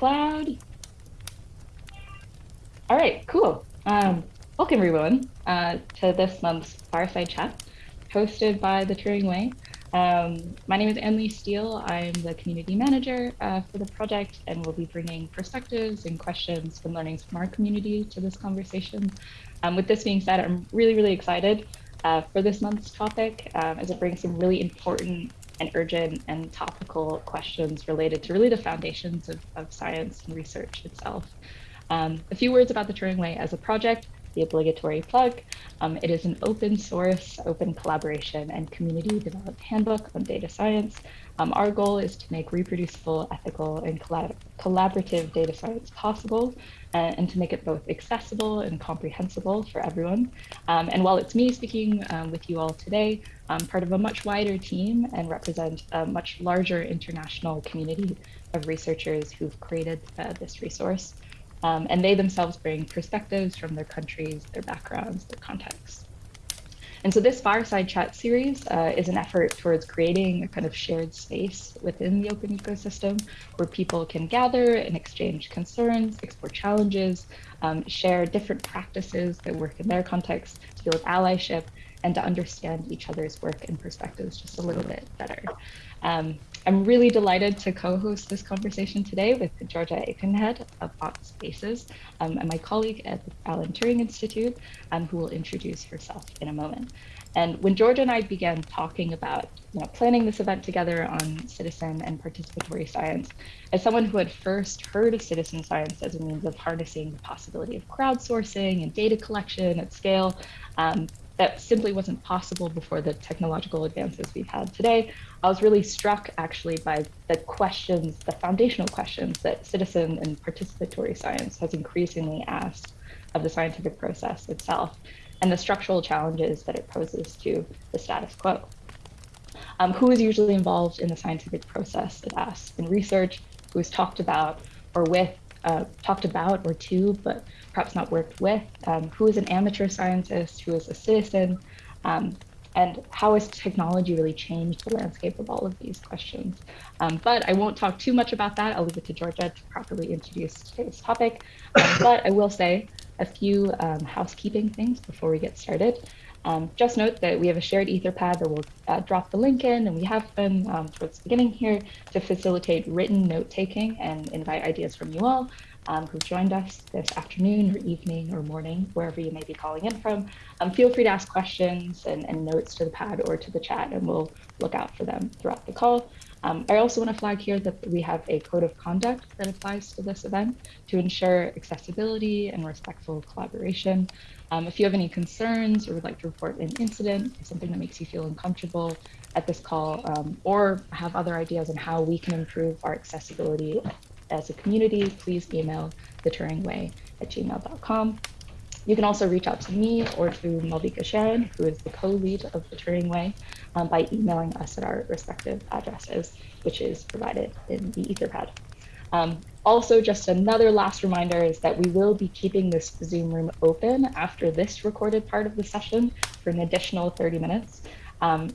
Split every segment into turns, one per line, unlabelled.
cloud. All right, cool. Um, welcome everyone uh, to this month's Fireside Chat, hosted by the Turing Way. Um, my name is Anne-Lee Steele. I'm the community manager uh, for the project and we'll be bringing perspectives and questions and learnings from our community to this conversation. Um, with this being said, I'm really, really excited uh, for this month's topic um, as it brings some really important and urgent and topical questions related to really the foundations of, of science and research itself. Um, a few words about the Turing Way as a project the obligatory plug. Um, it is an open source, open collaboration and community developed handbook on data science. Um, our goal is to make reproducible, ethical and collab collaborative data science possible uh, and to make it both accessible and comprehensible for everyone. Um, and while it's me speaking um, with you all today, I'm part of a much wider team and represent a much larger international community of researchers who've created uh, this resource. Um, and they themselves bring perspectives from their countries, their backgrounds, their contexts. And so this fireside chat series uh, is an effort towards creating a kind of shared space within the open ecosystem where people can gather and exchange concerns, explore challenges, um, share different practices that work in their context to build allyship and to understand each other's work and perspectives just a little bit better. Um, I'm really delighted to co-host this conversation today with Georgia Aikenhead of AutSpaces um, and my colleague at the Alan Turing Institute, um, who will introduce herself in a moment. And when Georgia and I began talking about you know, planning this event together on citizen and participatory science, as someone who had first heard of citizen science as a means of harnessing the possibility of crowdsourcing and data collection at scale, um, that simply wasn't possible before the technological advances we've had today. I was really struck actually by the questions, the foundational questions that citizen and participatory science has increasingly asked of the scientific process itself and the structural challenges that it poses to the status quo. Um, who is usually involved in the scientific process, it asks, in research, who is talked about or with uh, talked about or to, but perhaps not worked with, um, who is an amateur scientist, who is a citizen, um, and how has technology really changed the landscape of all of these questions? Um, but I won't talk too much about that. I'll leave it to Georgia to properly introduce today's topic. Um, but I will say a few um, housekeeping things before we get started. Um, just note that we have a shared Etherpad that we'll uh, drop the link in, and we have been um, towards the beginning here to facilitate written note taking and invite ideas from you all um, who've joined us this afternoon or evening or morning, wherever you may be calling in from. Um, feel free to ask questions and, and, notes to the pad or to the chat, and we'll look out for them throughout the call. Um, I also want to flag here that we have a code of conduct that applies to this event to ensure accessibility and respectful collaboration. Um, if you have any concerns or would like to report an incident something that makes you feel uncomfortable at this call, um, or have other ideas on how we can improve our accessibility as a community, please email the Turingway at gmail.com. You can also reach out to me or to Malvika Sharan, who is the co-lead of the Turing Way, um, by emailing us at our respective addresses, which is provided in the Etherpad. Um, also, just another last reminder is that we will be keeping this Zoom room open after this recorded part of the session for an additional 30 minutes. Um,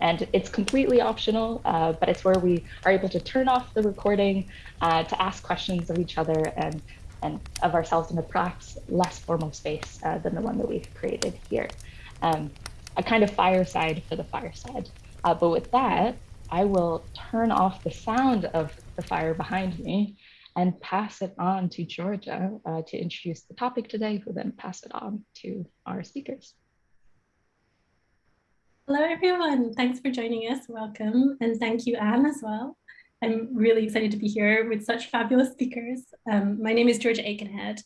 and it's completely optional, uh, but it's where we are able to turn off the recording uh, to ask questions of each other and, and of ourselves in a perhaps less formal space uh, than the one that we've created here. Um, a kind of fireside for the fireside. Uh, but with that, I will turn off the sound of the fire behind me and pass it on to Georgia uh, to introduce the topic today, who then pass it on to our speakers.
Hello, everyone. Thanks for joining us. Welcome. And thank you, Anne, as well. I'm really excited to be here with such fabulous speakers. Um, my name is Georgia Aikenhead.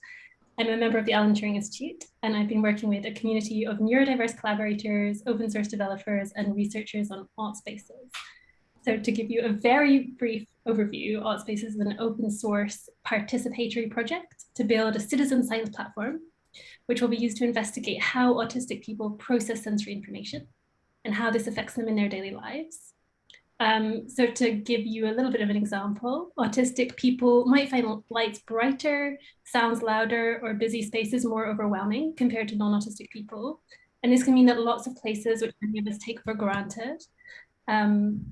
I'm a member of the Alan Turing Institute, and I've been working with a community of neurodiverse collaborators, open source developers, and researchers on AutSpaces. So to give you a very brief overview, AutSpaces is an open source participatory project to build a citizen science platform, which will be used to investigate how autistic people process sensory information and how this affects them in their daily lives. Um, so to give you a little bit of an example, autistic people might find lights brighter, sounds louder, or busy spaces more overwhelming compared to non-autistic people. And this can mean that lots of places which many of us take for granted, um,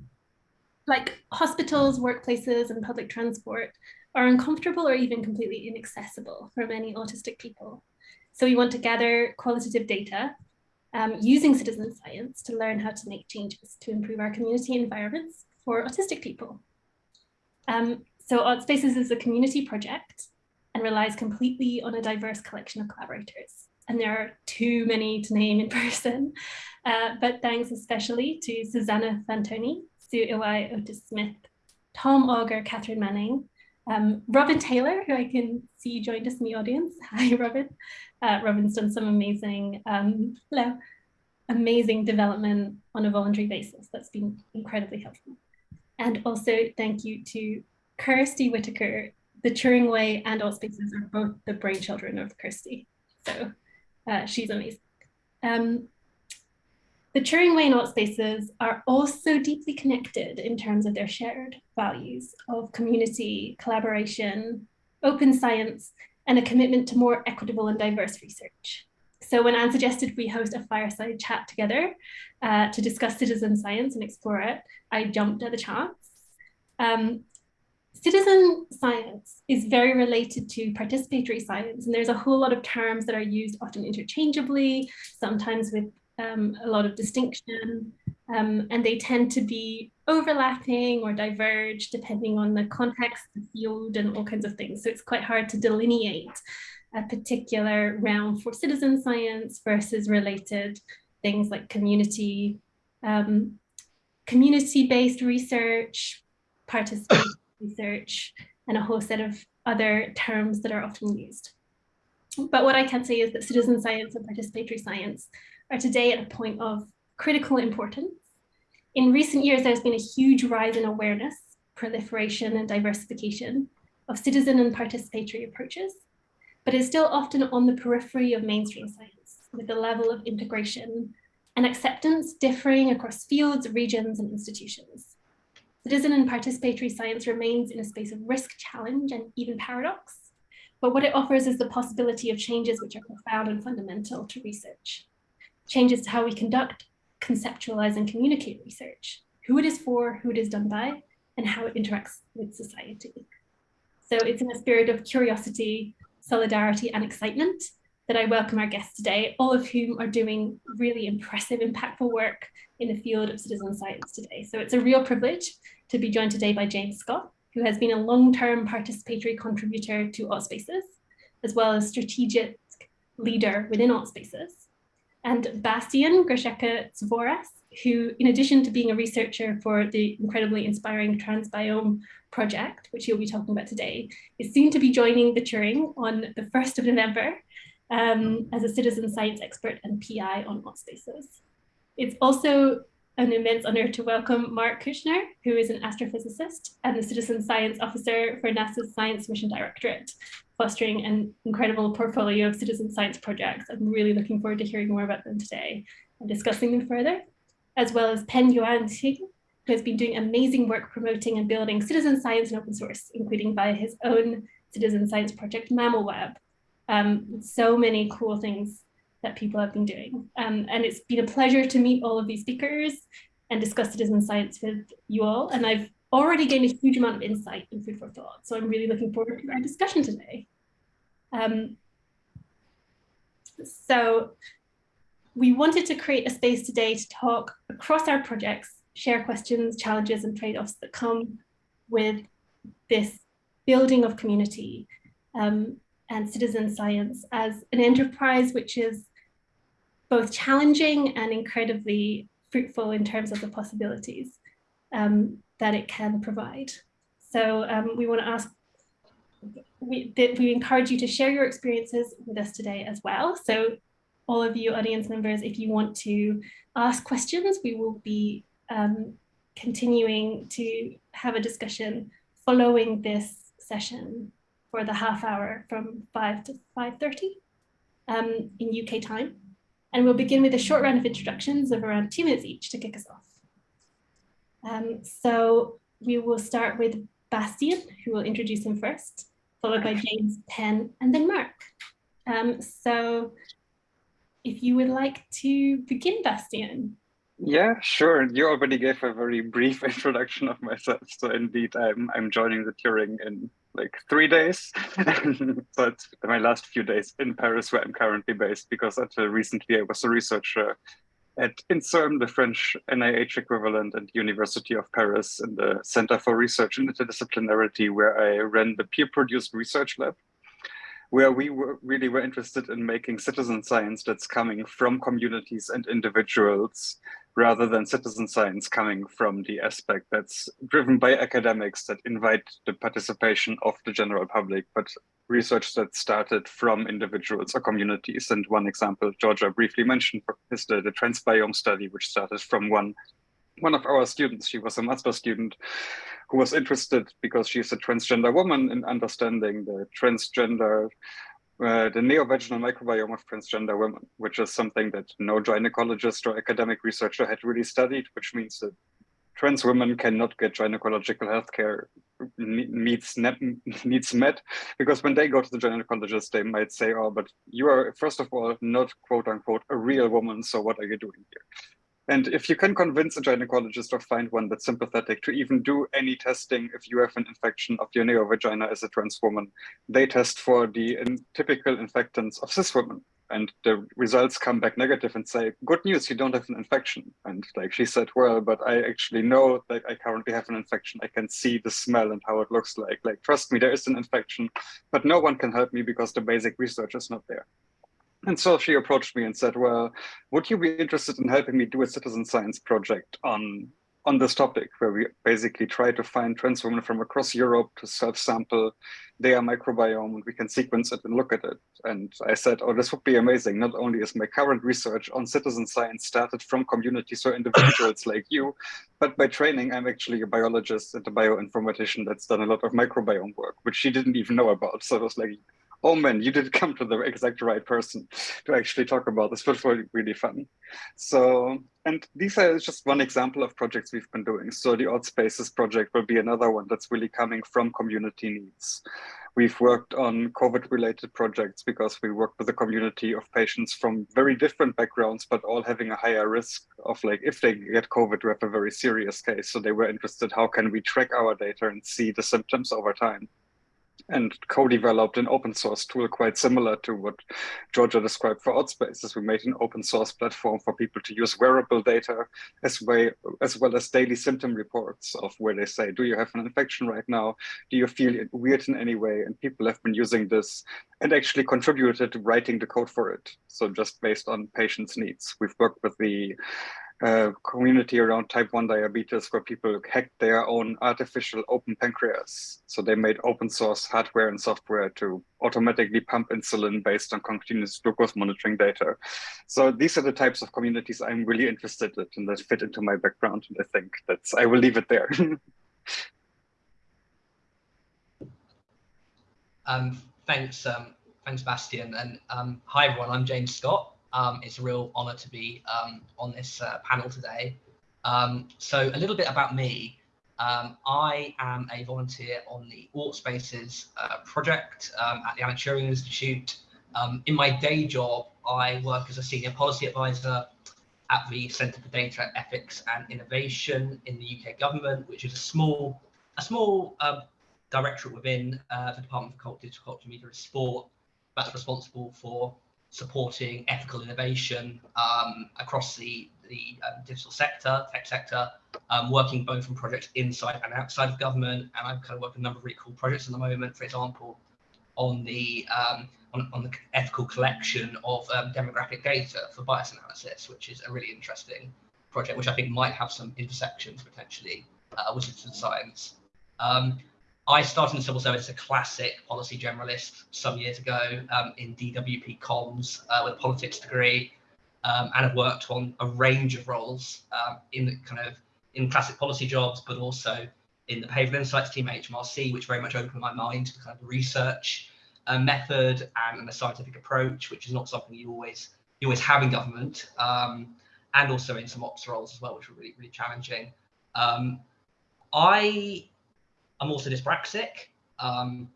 like hospitals, workplaces, and public transport, are uncomfortable or even completely inaccessible for many autistic people. So we want to gather qualitative data um, using citizen science to learn how to make changes to improve our community environments for autistic people. Um, so AutSpaces is a community project and relies completely on a diverse collection of collaborators. And there are too many to name in person, uh, but thanks especially to Susanna Fantoni, Sue Iwai, Otis Smith, Tom Auger, Catherine Manning, um, Robin Taylor, who I can see joined us in the audience. Hi, Robin. Uh, Robin's done some amazing, um, hello, amazing development on a voluntary basis. That's been incredibly helpful. And also thank you to Kirstie Whitaker. The Turing Way and AutSpaces are both the brainchildren of Kirstie. So uh, she's amazing. Um, the Turing Way and AutSpaces are also deeply connected in terms of their shared values of community, collaboration, open science, and a commitment to more equitable and diverse research. So when Anne suggested we host a fireside chat together uh, to discuss citizen science and explore it, I jumped at the chance. Um, citizen science is very related to participatory science, and there's a whole lot of terms that are used often interchangeably, sometimes with um, a lot of distinction, um, and they tend to be overlapping or diverge depending on the context, the field, and all kinds of things. So it's quite hard to delineate a particular realm for citizen science versus related things like community, um, community-based research, participation research, and a whole set of other terms that are often used. But what I can say is that citizen science and participatory science are today at a point of critical importance. In recent years, there's been a huge rise in awareness, proliferation and diversification of citizen and participatory approaches, but is still often on the periphery of mainstream science with the level of integration and acceptance differing across fields, regions and institutions. Citizen and participatory science remains in a space of risk, challenge and even paradox, but what it offers is the possibility of changes which are profound and fundamental to research changes to how we conduct, conceptualize, and communicate research, who it is for, who it is done by, and how it interacts with society. So it's in a spirit of curiosity, solidarity, and excitement that I welcome our guests today, all of whom are doing really impressive, impactful work in the field of citizen science today. So it's a real privilege to be joined today by James Scott, who has been a long-term participatory contributor to AutSpaces, as well as strategic leader within AutSpaces and Bastian Greshake Tzovaras, who, in addition to being a researcher for the incredibly inspiring Transbiome project, which he'll be talking about today, is soon to be joining the Turing on the 1st of November um, as a citizen science expert and PI on AutSpaces. It's also an immense honor to welcome Marc Kuchner, who is an astrophysicist and the citizen science officer for NASA's Science Mission Directorate, fostering an incredible portfolio of citizen science projects. I'm really looking forward to hearing more about them today and discussing them further, as well as Pen Yuan Hsing, who has been doing amazing work promoting and building citizen science and open source, including via his own citizen science project, MammalWeb. Um, so many cool things that people have been doing. Um, and it's been a pleasure to meet all of these speakers and discuss citizen science with you all. And I've already gained a huge amount of insight and food for thought. So I'm really looking forward to our discussion today. Um, so we wanted to create a space today to talk across our projects, share questions, challenges, and trade-offs that come with this building of community um, and citizen science as an enterprise which is both challenging and incredibly fruitful in terms of the possibilities. Um, that it can provide. So um, we want to ask, we, we encourage you to share your experiences with us today as well. So all of you audience members, if you want to ask questions, we will be um, continuing to have a discussion following this session for the half hour from 5 to 5.30 um, in UK time. And we'll begin with a short round of introductions of around two minutes each to kick us off. Um, so we will start with Bastian, who will introduce him first, followed by James, Pen, and then Marc. Um, so if you would like to begin, Bastian.
Yeah, sure. You already gave a very brief introduction of myself. So indeed, I'm, I'm joining the Turing in like three days. but my last few days in Paris, where I'm currently based, because until recently I was a researcher at INSERM, the French NIH equivalent and University of Paris in the Center for Research and Interdisciplinarity, where I ran the peer-produced research lab, where we were really were interested in making citizen science that's coming from communities and individuals rather than citizen science coming from the aspect that's driven by academics that invite the participation of the general public, but research that started from individuals or communities. And one example Georgia briefly mentioned is the, the transbiome study, which started from one one of our students, she was a master student who was interested because she's a transgender woman in understanding the transgender uh, the neovaginal microbiome of transgender women, which is something that no gynecologist or academic researcher had really studied, which means that trans women cannot get gynecological health care needs, needs met because when they go to the gynecologist, they might say, oh, but you are, first of all, not quote unquote a real woman. So what are you doing here? And if you can convince a gynecologist or find one that's sympathetic to even do any testing if you have an infection of your neovagina as a trans woman, they test for the typical infectants of cis women. And the results come back negative and say, good news, you don't have an infection. And like she said, well, but I actually know that I currently have an infection. I can see the smell and how it looks like. Like, trust me, there is an infection, but no one can help me because the basic research is not there. And so she approached me and said, well, would you be interested in helping me do a citizen science project on, on this topic, where we basically try to find trans women from across Europe to self-sample their microbiome and we can sequence it and look at it. And I said, oh, this would be amazing. Not only is my current research on citizen science started from communities or individuals like you, but by training, I'm actually a biologist and a bioinformatician that's done a lot of microbiome work, which she didn't even know about. So it was like, oh man, you did come to the exact right person to actually talk about this, but really, really fun. So, and these are just one example of projects we've been doing. So the AutSpaces project will be another one that's really coming from community needs. We've worked on COVID-related projects because we work with a community of patients from very different backgrounds, but all having a higher risk of like, if they get COVID, we have a very serious case. So they were interested, how can we track our data and see the symptoms over time? And co-developed an open source tool quite similar to what Georgia described for AutSpaces. We made an open source platform for people to use wearable data as, way, as well as daily symptom reports of where they say, do you have an infection right now? Do you feel weird in any way? And people have been using this and actually contributed to writing the code for it. So just based on patients' needs. We've worked with the community around type 1 diabetes where people hacked their own artificial open pancreas. So they made open source hardware and software to automatically pump insulin based on continuous glucose monitoring data. So these are the types of communities I'm really interested in and that fit into my background. And I think that's, I will leave it there.
um, thanks, um, thanks, Bastian. And um, hi, everyone, I'm James Scott. Um, it's a real honor to be um, on this uh, panel today. Um, so a little bit about me. Um, I am a volunteer on the AutSpaces uh, project um, at the Alan Turing Institute. Um, in my day job, I work as a senior policy advisor at the Centre for Data Ethics and Innovation in the UK government, which is a small, a small uh, directorate within uh, the Department for Culture, Digital Culture, Media and Sport that's responsible for supporting ethical innovation um, across the, the um, digital sector, tech sector, um, working both on projects inside and outside of government. And I'm kind of working on a number of really cool projects at the moment, for example, on the um, on, on, the ethical collection of um, demographic data for bias analysis, which is a really interesting project, which I think might have some intersections potentially uh, with citizen science. I started in civil service as a classic policy generalist some years ago um, in DWP comms uh, with a politics degree, um, and have worked on a range of roles um, in the kind of in classic policy jobs, but also in the behavioural insights team at HMRC, which very much opened my mind to kind of research uh, method and, and the scientific approach, which is not something you always you always have in government, um, and also in some ops roles as well, which were really really challenging. Um, I I'm also dyspraxic, um,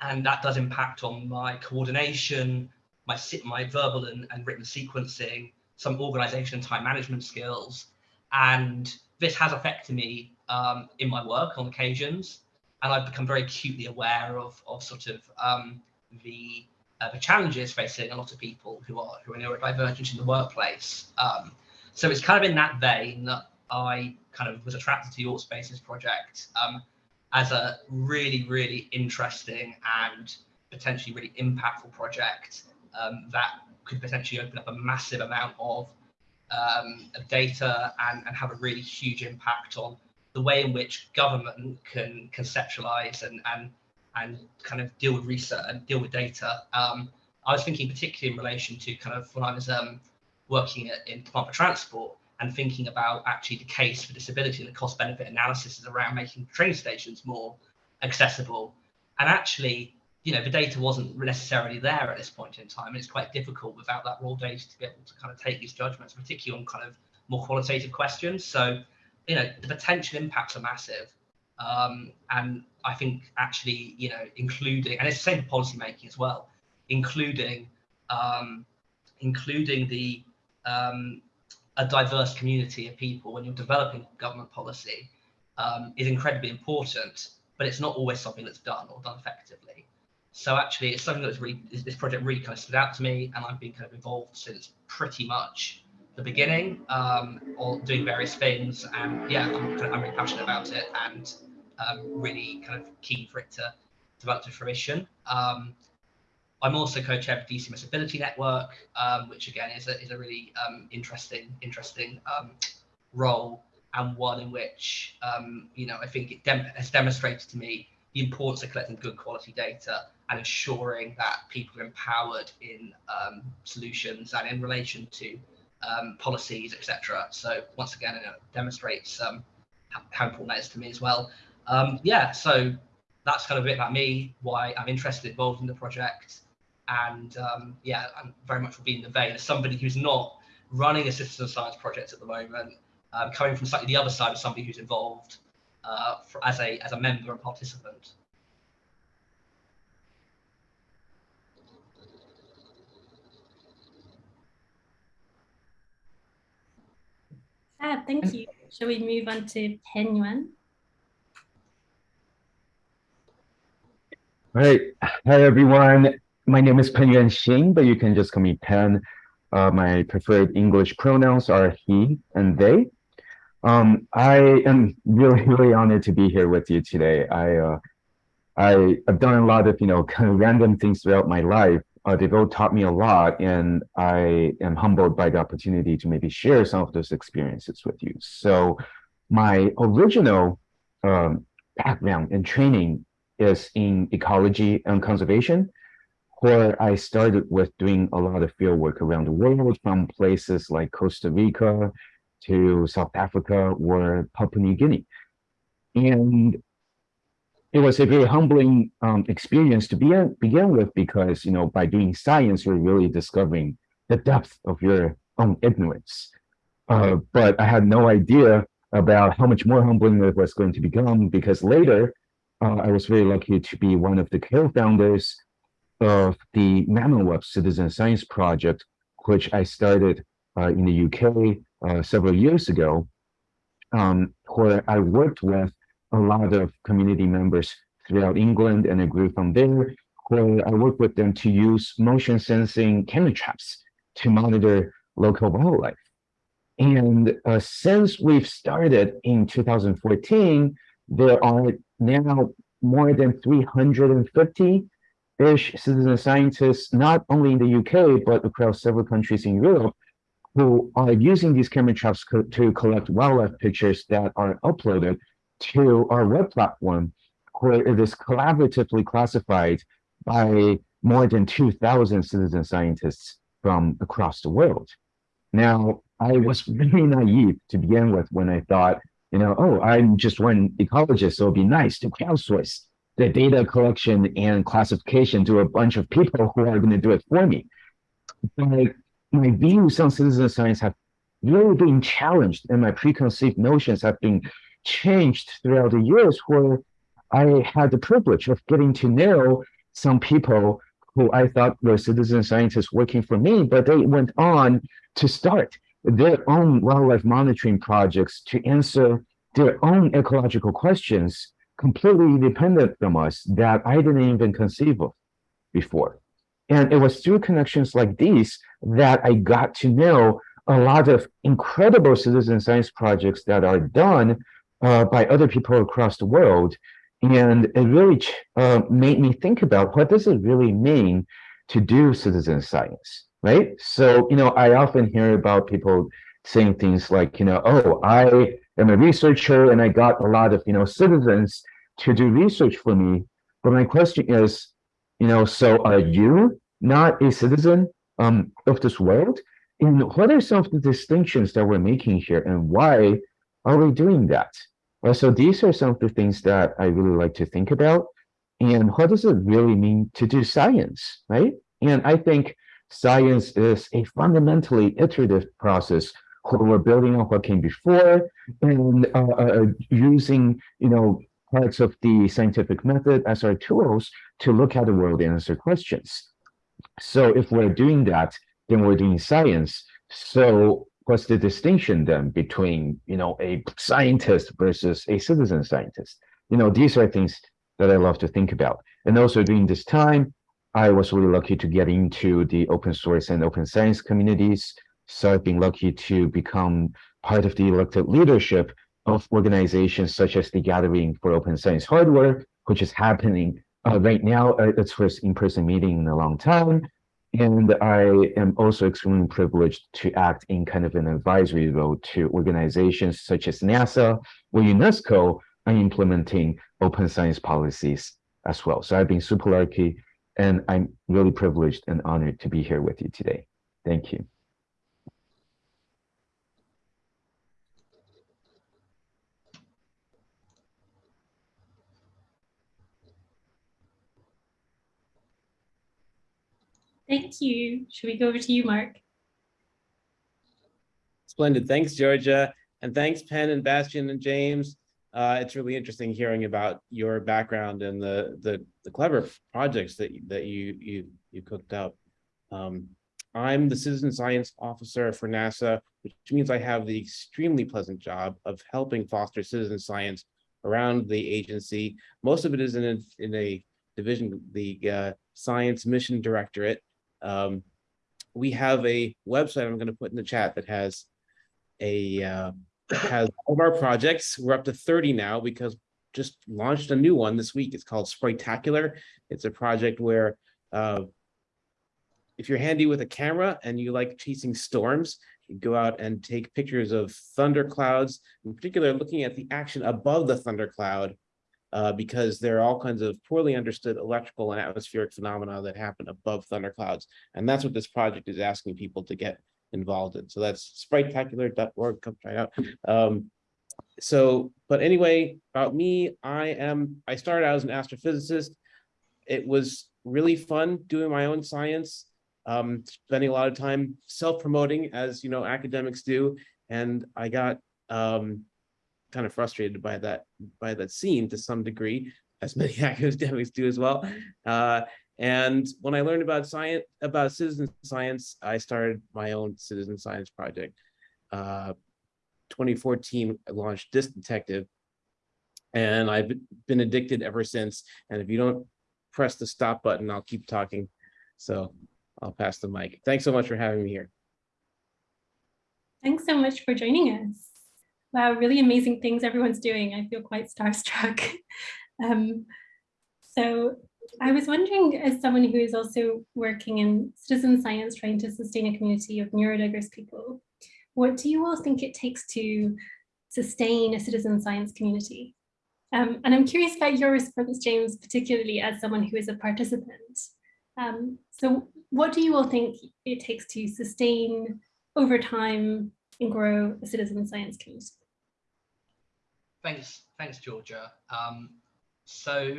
and that does impact on my coordination, my my verbal and, and written sequencing, some organization and time management skills, and this has affected me um, in my work on occasions. and I've become very acutely aware of, of sort of um, the uh, the challenges facing a lot of people who are who are neurodivergent in the workplace. Um, so it's kind of in that vein that I kind of was attracted to your Spaces project um, as a really, really interesting and potentially really impactful project um, that could potentially open up a massive amount of, um, of data and, and have a really huge impact on the way in which government can conceptualize and, and and kind of deal with research and deal with data. Um, I was thinking particularly in relation to kind of when I was um, working at, in Department of Transport and thinking about actually the case for disability and the cost benefit analysis is around making train stations more accessible. And actually, you know, the data wasn't necessarily there at this point in time. And it's quite difficult without that raw data to be able to kind of take these judgments, particularly on kind of more qualitative questions. So, you know, the potential impacts are massive. Um, and I think actually, you know, including, and it's the same for policy making as well, including, um, including the um, a diverse community of people when you're developing government policy um, is incredibly important, but it's not always something that's done or done effectively. So actually, it's something that's really this project really kind of stood out to me, and I've been kind of involved since pretty much the beginning, um, or doing various things. And yeah, I'm, kind of, I'm really passionate about it, and um, really kind of keen for it to develop to fruition. Um, I'm also co-chair of DC Accessibility Network, um, which again is a, is a really um, interesting interesting um, role and one in which um, you know I think it dem has demonstrated to me the importance of collecting good quality data and ensuring that people are empowered in um, solutions and in relation to um, policies, etc. So once again, it demonstrates how important that is to me as well. yeah, so that's kind of a bit about me, why I'm interested, involved in the project and um, yeah, I'm very much will be in the vein as somebody who's not running a citizen science project at the moment, um, coming from slightly the other side of somebody who's involved uh, for, as a as a member and participant.
Ah, thank you. Shall we move on to Pen Yuan?
All right. Hi, everyone my name is Pen Yuan Hsing, but you can just call me Pen. Uh, my preferred English pronouns are he and they. Um, I am really, really honored to be here with you today. I, uh, I have done a lot of, you know, kind of random things throughout my life. Uh, they've all taught me a lot, and I am humbled by the opportunity to maybe share some of those experiences with you. So my original um, background and training is in ecology and conservation where I started with doing a lot of field work around the world from places like Costa Rica to South Africa or Papua New Guinea. And it was a very humbling um, experience to begin, begin with because, you know, by doing science, you're really discovering the depth of your own ignorance. Uh, but I had no idea about how much more humbling it was going to become because later uh, I was very lucky to be one of the co-founders of the MammalWeb Citizen Science Project, which I started uh, in the UK uh, several years ago, um, where I worked with a lot of community members throughout England, and I grew from there, where I worked with them to use motion sensing camera traps to monitor local wildlife. And uh, since we've started in 2014, there are now more than 350 ish citizen scientists, not only in the UK, but across several countries in Europe, who are using these camera traps co to collect wildlife pictures that are uploaded to our web platform, where it is collaboratively classified by more than 2,000 citizen scientists from across the world. Now, I was very naive to begin with when I thought, you know, oh, I'm just one ecologist, so it'd be nice to crowdsource the data collection and classification to a bunch of people who are going to do it for me. My views on citizen science have really been challenged and my preconceived notions have been changed throughout the years where I had the privilege of getting to know some people who I thought were citizen scientists working for me, but they went on to start their own wildlife monitoring projects to answer their own ecological questions completely independent from us that I didn't even conceive of before. And it was through connections like these that I got to know a lot of incredible citizen science projects that are done uh, by other people across the world. And it really uh, made me think about what does it really mean to do citizen science, right? So, you know, I often hear about people saying things like, you know, oh, I am a researcher and I got a lot of, you know, citizens to do research for me. But my question is, you know, so are you not a citizen um, of this world? And what are some of the distinctions that we're making here and why are we doing that? Well, so these are some of the things that I really like to think about. And what does it really mean to do science, right? And I think science is a fundamentally iterative process where we're building on what came before and uh, uh, using, you know, parts of the scientific method as our tools to look at the world and answer questions. So if we're doing that, then we're doing science. So what's the distinction then between, you know, a scientist versus a citizen scientist? You know, these are things that I love to think about. And also during this time, I was really lucky to get into the open source and open science communities. So I've been lucky to become part of the elected leadership of organizations such as the Gathering for Open Science Hardware, which is happening uh, right now. Its first in-person meeting in a long time. And I am also extremely privileged to act in kind of an advisory role to organizations such as NASA or UNESCO are implementing open science policies as well. So I've been super lucky and I'm really privileged and honored to be here with you today. Thank you.
Thank you. Should we go over to you, Marc?
Splendid. Thanks, Georgia. And thanks, Pen and Bastian and James. Uh, it's really interesting hearing about your background and the the, the clever projects that that you you you cooked up. Um, I'm the citizen science officer for NASA, which means I have the extremely pleasant job of helping foster citizen science around the agency. Most of it is in a, in a division, the uh, Science Mission Directorate, um, we have a website I'm going to put in the chat that has a uh, has all of our projects. We're up to 30 now because just launched a new one this week. It's called Spritacular. It's a project where uh, if you're handy with a camera and you like chasing storms, you go out and take pictures of thunder clouds, in particular looking at the action above the thunder cloud uh, because there are all kinds of poorly understood electrical and atmospheric phenomena that happen above thunderclouds. And that's what this project is asking people to get involved in. So that's spritacular.org, come try it out. Um, so, but anyway, about me, I am, I started out as an astrophysicist. It was really fun doing my own science, um, spending a lot of time self-promoting as, you know, academics do. And I got um, kind of frustrated by that by that scene to some degree, as many academics do as well. Uh, and when I learned about science, about citizen science, I started my own citizen science project. Uh, 2014, I launched Disk Detective, and I've been addicted ever since. And if you don't press the stop button, I'll keep talking. So I'll pass the mic. Thanks so much for having me here.
Thanks so much for joining us. Wow, really amazing things everyone's doing. I feel quite starstruck. um, so I was wondering, as someone who is also working in citizen science, trying to sustain a community of neurodiverse people, what do you all think it takes to sustain a citizen science community? Um, and I'm curious about your response, James, particularly as someone who is a participant. Um, so what do you all think it takes to sustain over time and grow a citizen science community?
Thanks, thanks, Georgia. Um, so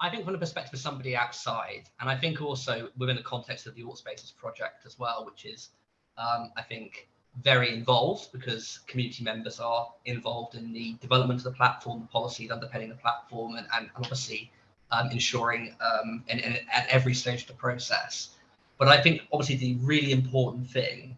I think from the perspective of somebody outside, and I think also within the context of the AutSpaces project as well, which is, um, I think, very involved because community members are involved in the development of the platform, the policies underpinning the platform, and, and obviously um, ensuring um, in, at every stage of the process. But I think obviously the really important thing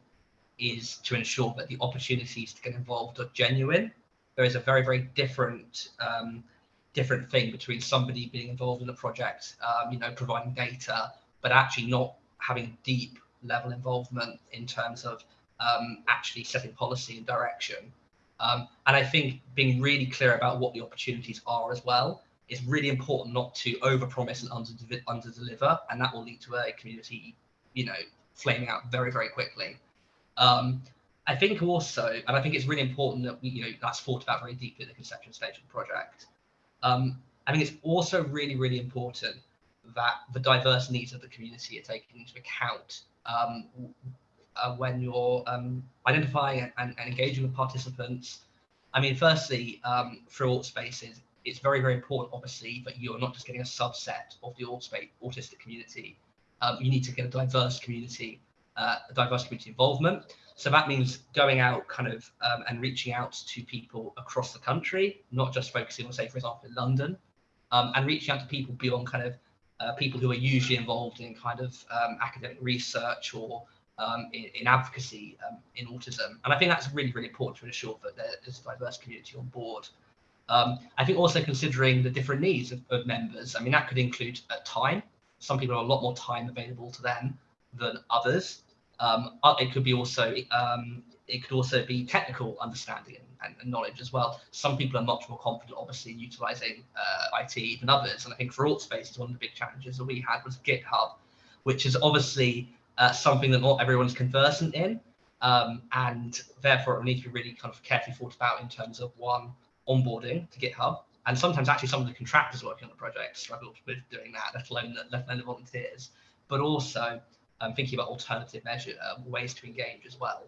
is to ensure that the opportunities to get involved are genuine there is a very, very different um, different thing between somebody being involved in a project, um, you know, providing data, but actually not having deep level involvement in terms of um, actually setting policy and direction. Um, and I think being really clear about what the opportunities are as well is really important not to overpromise and under under deliver, and that will lead to a community, you know, flaming out very very quickly. Um, I think also, and I think it's really important that we, you know, that's thought about very deeply at the conception stage of the project. Um, I think it's also really really important that the diverse needs of the community are taken into account um, uh, when you're um, identifying and, and, engaging with participants. I mean, firstly, um, through AutSpaces, it's very, very important, obviously, that you're not just getting a subset of the autistic community. Um, you need to get a diverse community, uh, a diverse community involvement. So that means going out kind of um, and reaching out to people across the country, not just focusing on, say, for example, in London, um, and reaching out to people beyond kind of uh, people who are usually involved in kind of um, academic research or um, in, in, advocacy um, in autism. And I think that's really, really important to ensure that there's a diverse community on board. Um, I think also considering the different needs of, of members. I mean, that could include uh, time. Some people have a lot more time available to them than others. Um, uh, it could be also um, it could also be technical understanding and, and, knowledge as well. Some people are much more confident, obviously, in utilizing uh, IT than others. And I think for AutSpaces, one of the big challenges that we had was GitHub, which is obviously uh, something that not everyone's conversant in. Um, and therefore, it needs to be really kind of carefully thought about in terms of one, onboarding to GitHub. And sometimes actually some of the contractors working on the project struggle with doing that, let alone, let alone the volunteers. But also um, thinking about alternative measure uh, ways to engage as well.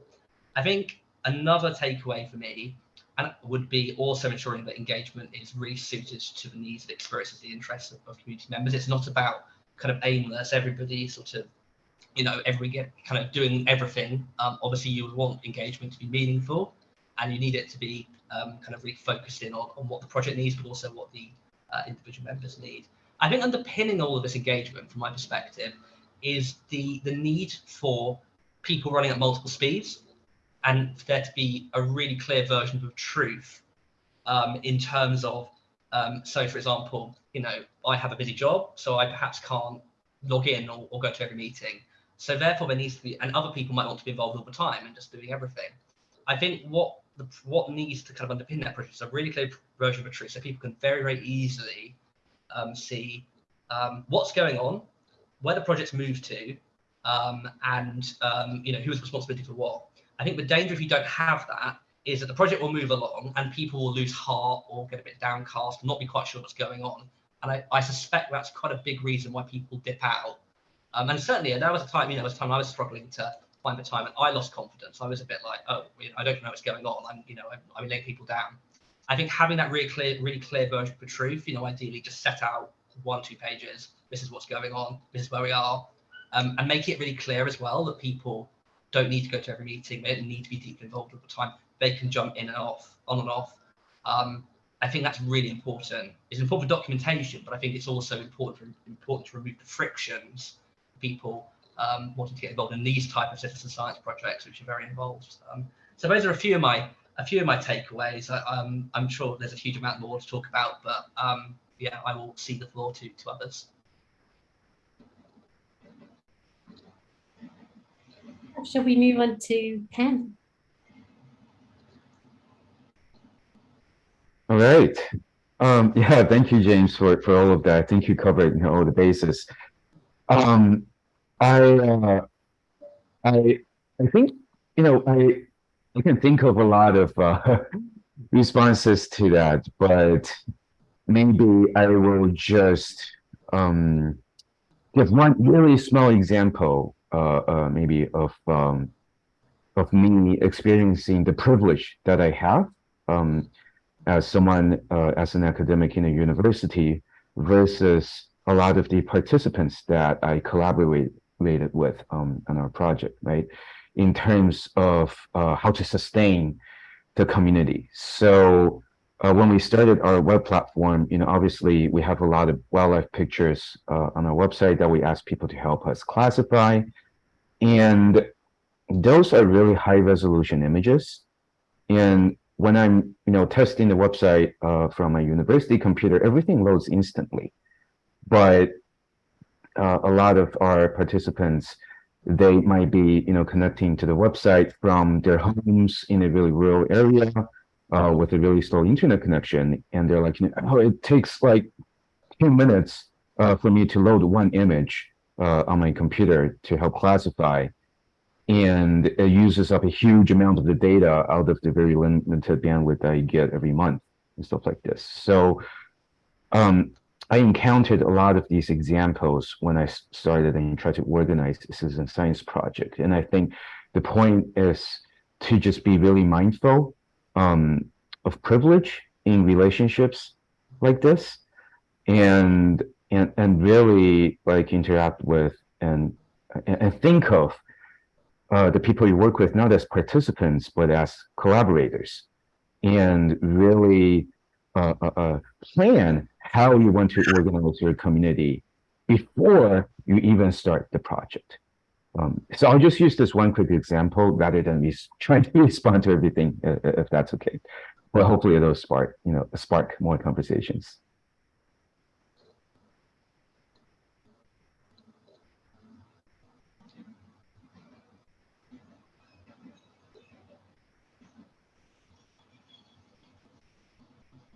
I think another takeaway for me and would be also ensuring that engagement is really suited to the needs and experiences, the interests of, of community members. It's not about kind of aimless, everybody sort of, you know, every get kind of doing everything. Um, obviously, you would want engagement to be meaningful, and you need it to be um, kind of really focused in on, on what the project needs, but also what the uh, individual members need. I think underpinning all of this engagement, from my perspective, is the the need for people running at multiple speeds and for there to be a really clear version of truth um, in terms of, um, so for example, you know, I have a busy job, so I perhaps can't log in or, or, go to every meeting. So therefore there needs to be, and other people might want to be involved all the time and just doing everything. I think what the, what needs to kind of underpin that process is a really clear version of truth so people can very, very easily um, see um, what's going on, where the project's moved to, um, and um, you know who has responsibility for what. I think the danger if you don't have that is that the project will move along and people will lose heart or get a bit downcast, not be quite sure what's going on. And I, I suspect that's quite a big reason why people dip out. Um, and certainly, there was a time, you know, was a time I was struggling to find the time and I lost confidence. I was a bit like, oh, you know, I don't know what's going on. I'm, you know, I'm, I'm letting people down. I think having that really clear, really clear version of the truth, you know, ideally just set out one, two pages. This is what's going on. This is where we are, um, and make it really clear as well that people don't need to go to every meeting. They don't need to be deeply involved all the time. They can jump in and off, on and off. Um, I think that's really important. It's important for documentation, but I think it's also important important to remove the frictions people um, wanting to get involved in these type of citizen science projects, which are very involved. Um, so those are a few of my a few of my takeaways. I, am um, sure there's a huge amount more to talk about, but um, yeah, I will see the floor to to others.
Shall we move on to Pen?
All right. Um, yeah, thank you, James, for, for all of that. I think you covered you know, all the bases. Um, I, uh, I, I think, you know, I, I can think of a lot of uh, responses to that, but maybe I will just um, give one really small example maybe of um, of me experiencing the privilege that I have um, as someone uh, as an academic in a university versus a lot of the participants that I collaborated with um, on our project, right? In terms of uh, how to sustain the community. So uh, when we started our web platform, you know, obviously we have a lot of wildlife pictures uh, on our website that we ask people to help us classify. And those are really high resolution images. And when I'm, you know, testing the website uh, from my university computer, everything loads instantly. But uh, a lot of our participants, they might be, you know, connecting to the website from their homes in a really rural area uh, with a really slow internet connection, and they're like, oh, it takes like 10 minutes uh, for me to load one image uh, on my computer to help classify and it uses up a huge amount of the data out of the very limited bandwidth I get every month and stuff like this. So um, I encountered a lot of these examples when I started and tried to organize citizen science project. And I think the point is to just be really mindful um, of privilege in relationships like this and and and really like interact with and and think of uh, the people you work with not as participants but as collaborators and really uh, uh, uh, plan how you want to organize your community before you even start the project. Um, so I'll just use this one quick example rather than me trying to respond to everything, uh, uh, if that's okay. But hopefully it'll spark, you know, spark more conversations.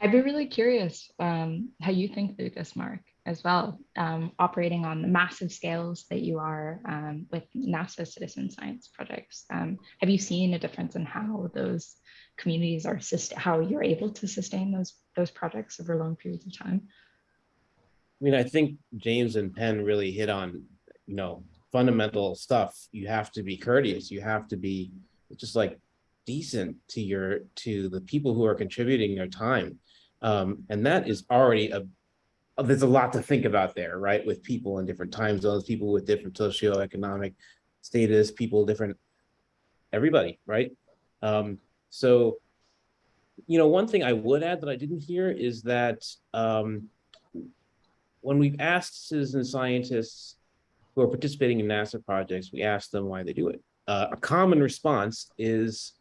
I'd be really curious um, how you think through this, Marc, as well, um, operating on the massive scales that you are um, with NASA citizen science projects. Um, have you seen a difference in how those communities are, how you're able to sustain those, those projects over long periods of time?
I mean, I think James and Pen really hit on, you know, fundamental stuff. You have to be courteous. You have to be just like decent to your to the people who are contributing their time um, and that is already a, there's a lot to think about there, right? With people in different time zones, people with different socioeconomic status, people different, everybody, right? Um, so, you know, one thing I would add that I didn't hear is that um, when we've asked citizen scientists who are participating in NASA projects, we ask them why they do it. Uh, a common response is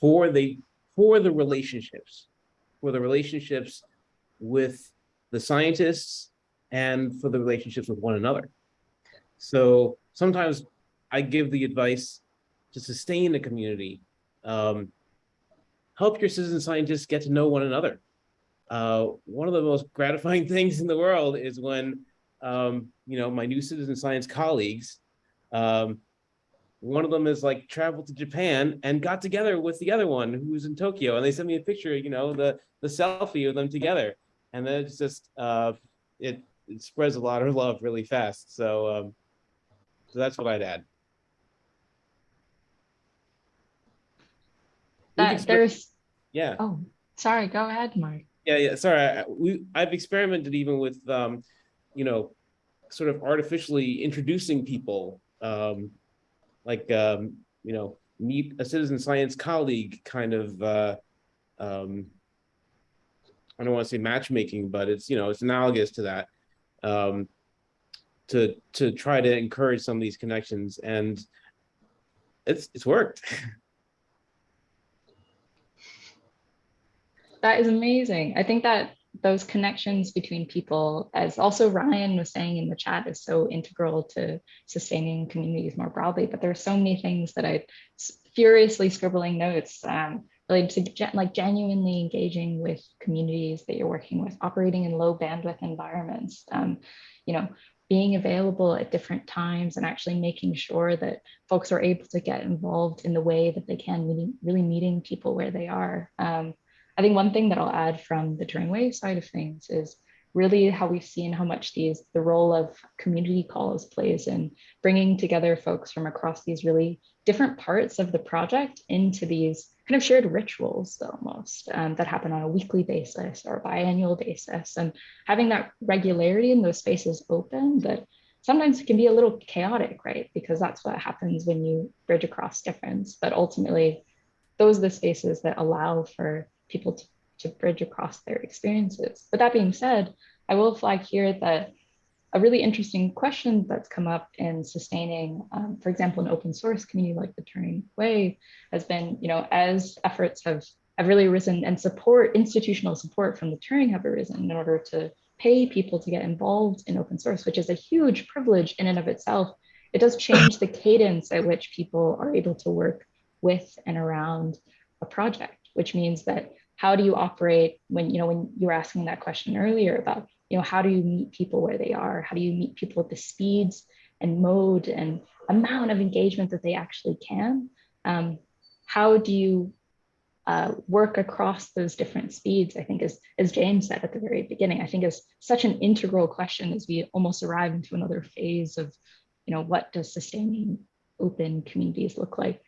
for the for the relationships for the relationships with the scientists and for the relationships with one another. So sometimes I give the advice to sustain the community, um, help your citizen scientists get to know one another. Uh, one of the most gratifying things in the world is when, um, you know, my new citizen science colleagues um, one of them is like traveled to Japan and got together with the other one who's in Tokyo. And they sent me a picture, you know, the, the selfie of them together. And then it's just, uh, it, it spreads a lot of love really fast. So, um, so that's what I'd add.
That there's,
yeah.
Oh, sorry. Go ahead, Marc.
Yeah, yeah. Sorry. I, we, I've experimented even with, um, you know, sort of artificially introducing people um, like um, you know meet a citizen science colleague kind of uh, um, I don't want to say matchmaking, but it's you know it's analogous to that um, to to try to encourage some of these connections, and it's it's worked.
that is amazing. I think that those connections between people, as also Ryan was saying in the chat, is so integral to sustaining communities more broadly. But there are so many things that I furiously scribbling notes um, related to like genuinely engaging with communities that you're working with, operating in low bandwidth environments. Um, you know, being available at different times and actually making sure that folks are able to get involved in the way that they can, meeting, really meeting people where they are. Um, I think one thing that I'll add from the Turing Way side of things is really how we've seen how much these the role of community calls plays in bringing together folks from across these really different parts of the project into these kind of shared rituals almost um, that happen on a weekly basis or biannual basis. And having that regularity in those spaces open that sometimes can be a little chaotic right? Because that's what happens when you bridge across difference. But ultimately those are the spaces that allow for people to, to bridge across their experiences. But that being said, I will flag here that a really interesting question that's come up in sustaining, um, for example, an open source community like the Turing Way has been, you know, as efforts have have really risen and support institutional support from the Turing have arisen in order to pay people to get involved in open source, which is a huge privilege in and of itself. It does change the cadence at which people are able to work with and around a project, which means that how do you operate when, you know, when you were asking that question earlier about, you know, how do you meet people where they are? How do you meet people at the speeds and mode and amount of engagement that they actually can? Um, how do you uh, work across those different speeds, I think as, as James said at the very beginning, I think is such an integral question as we almost arrive into another phase of, you know, what does sustaining open communities look like?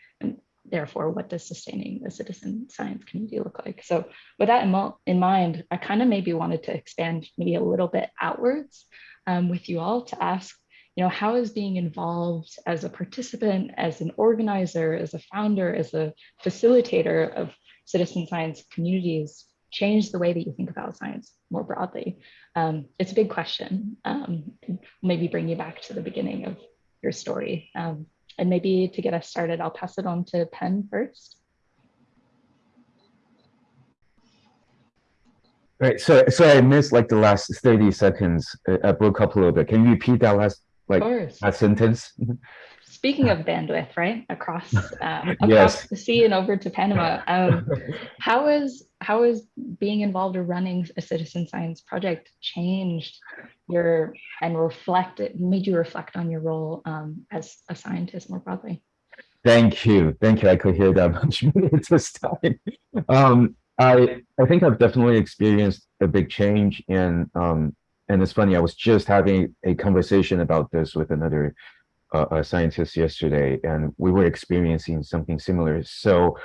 Therefore, what does sustaining a citizen science community look like? So with that in, in mind, I kind of maybe wanted to expand maybe a little bit outwards um, with you all to ask, you know, how is being involved as a participant, as an organizer, as a founder, as a facilitator of citizen science communities change the way that you think about science more broadly? Um, it's a big question. Um, maybe bring you back to the beginning of your story. Um, and maybe to get us started, I'll pass it on to Pen first.
Right. So, so I missed like the last 30 seconds. I broke up a little bit. Can you repeat that last like that sentence?
speaking of bandwidth, right, across uh, across
yes.
the sea and over to Panama, um, how is how is being involved or running a citizen science project changed your and reflected made you reflect on your role um, as a scientist more broadly?
Thank you, thank you. I could hear that much this time. Um, I I think I've definitely experienced a big change in um, and it's funny. I was just having a conversation about this with another uh, scientist yesterday, and we were experiencing something similar. So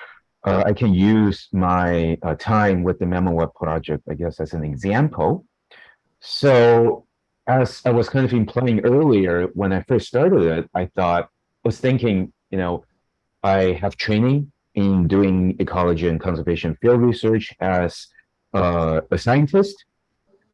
uh, I can use my uh, time with the MammalWeb project, I guess, as an example. So as I was kind of implying earlier, when I first started it, I thought, was thinking, you know, I have training in doing ecology and conservation field research as uh, a scientist.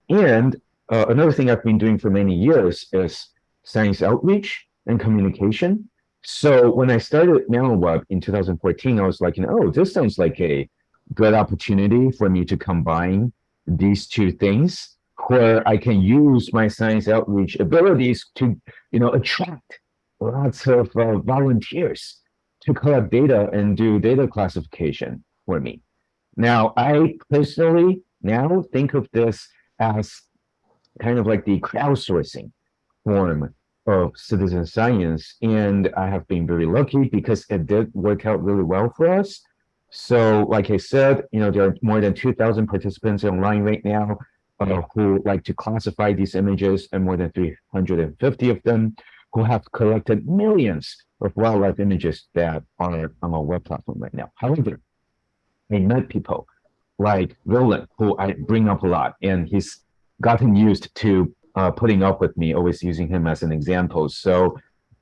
And uh, another thing I've been doing for many years is science outreach and communication. So when I started MammalWeb in 2014, I was like, you know, oh, this sounds like a good opportunity for me to combine these two things where I can use my science outreach abilities to, you know, attract lots of uh, volunteers to collect data and do data classification for me. Now, I personally now think of this as kind of like the crowdsourcing form of citizen science. And I have been very lucky because it did work out really well for us. So like I said, you know, there are more than 2000 participants online right now uh, who like to classify these images and more than 350 of them who have collected millions of wildlife images that are on our web platform right now. However, I met people like Roland, who I bring up a lot, and he's gotten used to uh, putting up with me, always using him as an example. So,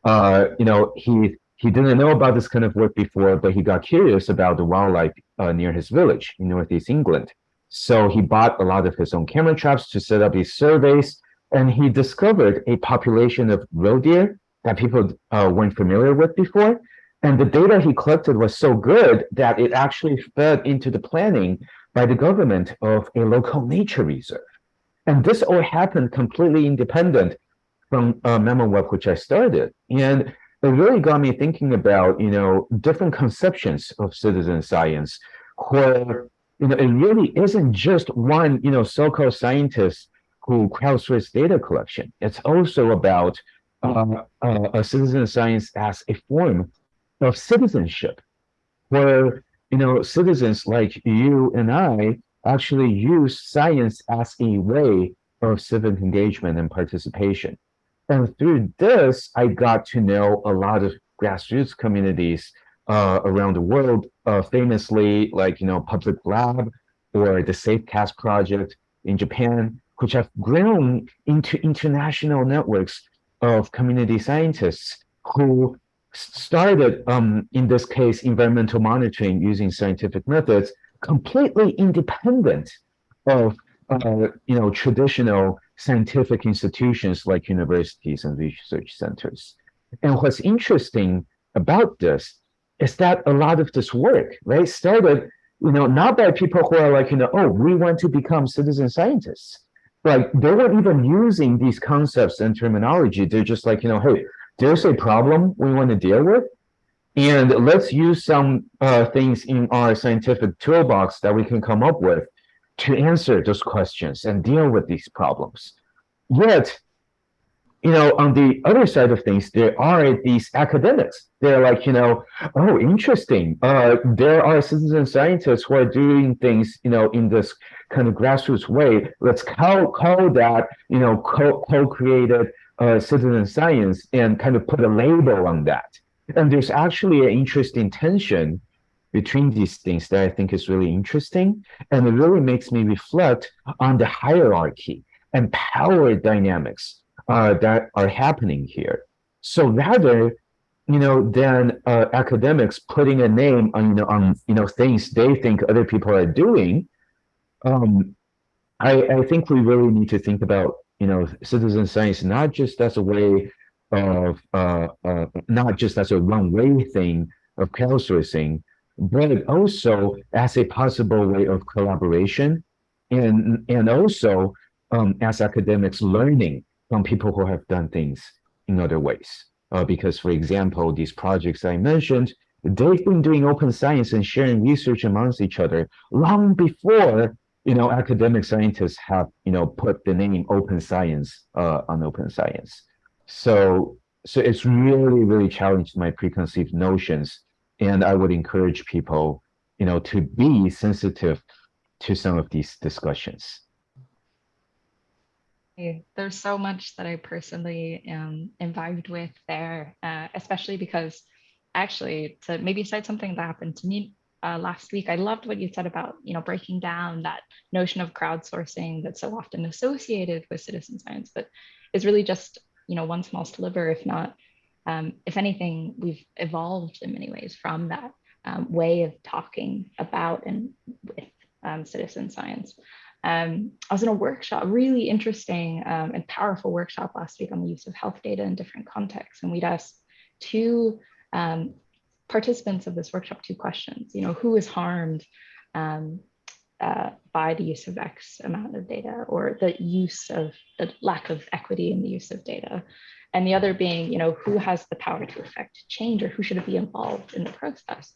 uh, you know, he he didn't know about this kind of work before, but he got curious about the wildlife uh, near his village in Northeast England. So he bought a lot of his own camera traps to set up these surveys, and he discovered a population of roe deer that people uh, weren't familiar with before. And the data he collected was so good that it actually fed into the planning by the government of a local nature reserve. And this all happened completely independent from uh, which I started. And it really got me thinking about, you know, different conceptions of citizen science, where, you know, it really isn't just one, you know, so-called scientist who crowdsource data collection. It's also about uh, uh, a citizen science as a form of citizenship, where, you know, citizens like you and I actually use science as a way of civic engagement and participation. And through this, I got to know a lot of grassroots communities uh, around the world, uh, famously like, you know, Public Lab or the SafeCast project in Japan, which have grown into international networks of community scientists who started, um, in this case, environmental monitoring using scientific methods completely independent of uh, you know traditional scientific institutions like universities and research centers. And what's interesting about this is that a lot of this work, right, started you know, not by people who are like, you know, oh, we want to become citizen scientists. Like they weren't even using these concepts and terminology. They're just like, you know, hey, there's a problem we want to deal with. And let's use some uh, things in our scientific toolbox that we can come up with to answer those questions and deal with these problems. Yet, you know, on the other side of things, there are these academics. They're like, you know, oh, interesting. Uh, there are citizen scientists who are doing things, you know, in this kind of grassroots way. Let's call, call that, you know, co-created uh, citizen science and kind of put a label on that. And there's actually an interesting tension between these things that I think is really interesting. And it really makes me reflect on the hierarchy and power dynamics uh, that are happening here. So rather, you know, than uh, academics putting a name on, you know, on, you know, things they think other people are doing, um, I, I think we really need to think about, you know, citizen science, not just as a way of, uh, uh, not just as a one-way thing of crowdsourcing, but also as a possible way of collaboration and, and also um, as academics learning from people who have done things in other ways. Uh, because, for example, these projects I mentioned, they've been doing open science and sharing research amongst each other long before, you know, academic scientists have, you know, put the name open science uh, on open science. So, so it's really, really challenged my preconceived notions. And I would encourage people, you know, to be sensitive to some of these discussions.
There's so much that I personally am involved with there, uh, especially because actually to maybe cite something that happened to me uh, last week, I loved what you said about, you know, breaking down that notion of crowdsourcing that's so often associated with citizen science, but is really just, you know, one small sliver, if not, um, if anything, we've evolved in many ways from that um, way of talking about and with um, citizen science. Um, I was in a workshop, really interesting um, and powerful workshop last week on the use of health data in different contexts. And we'd asked two um, participants of this workshop two questions, you know, who is harmed um, uh, by the use of X amount of data or the use of the lack of equity in the use of data. And the other being, you know, who has the power to affect change or who should be involved in the process?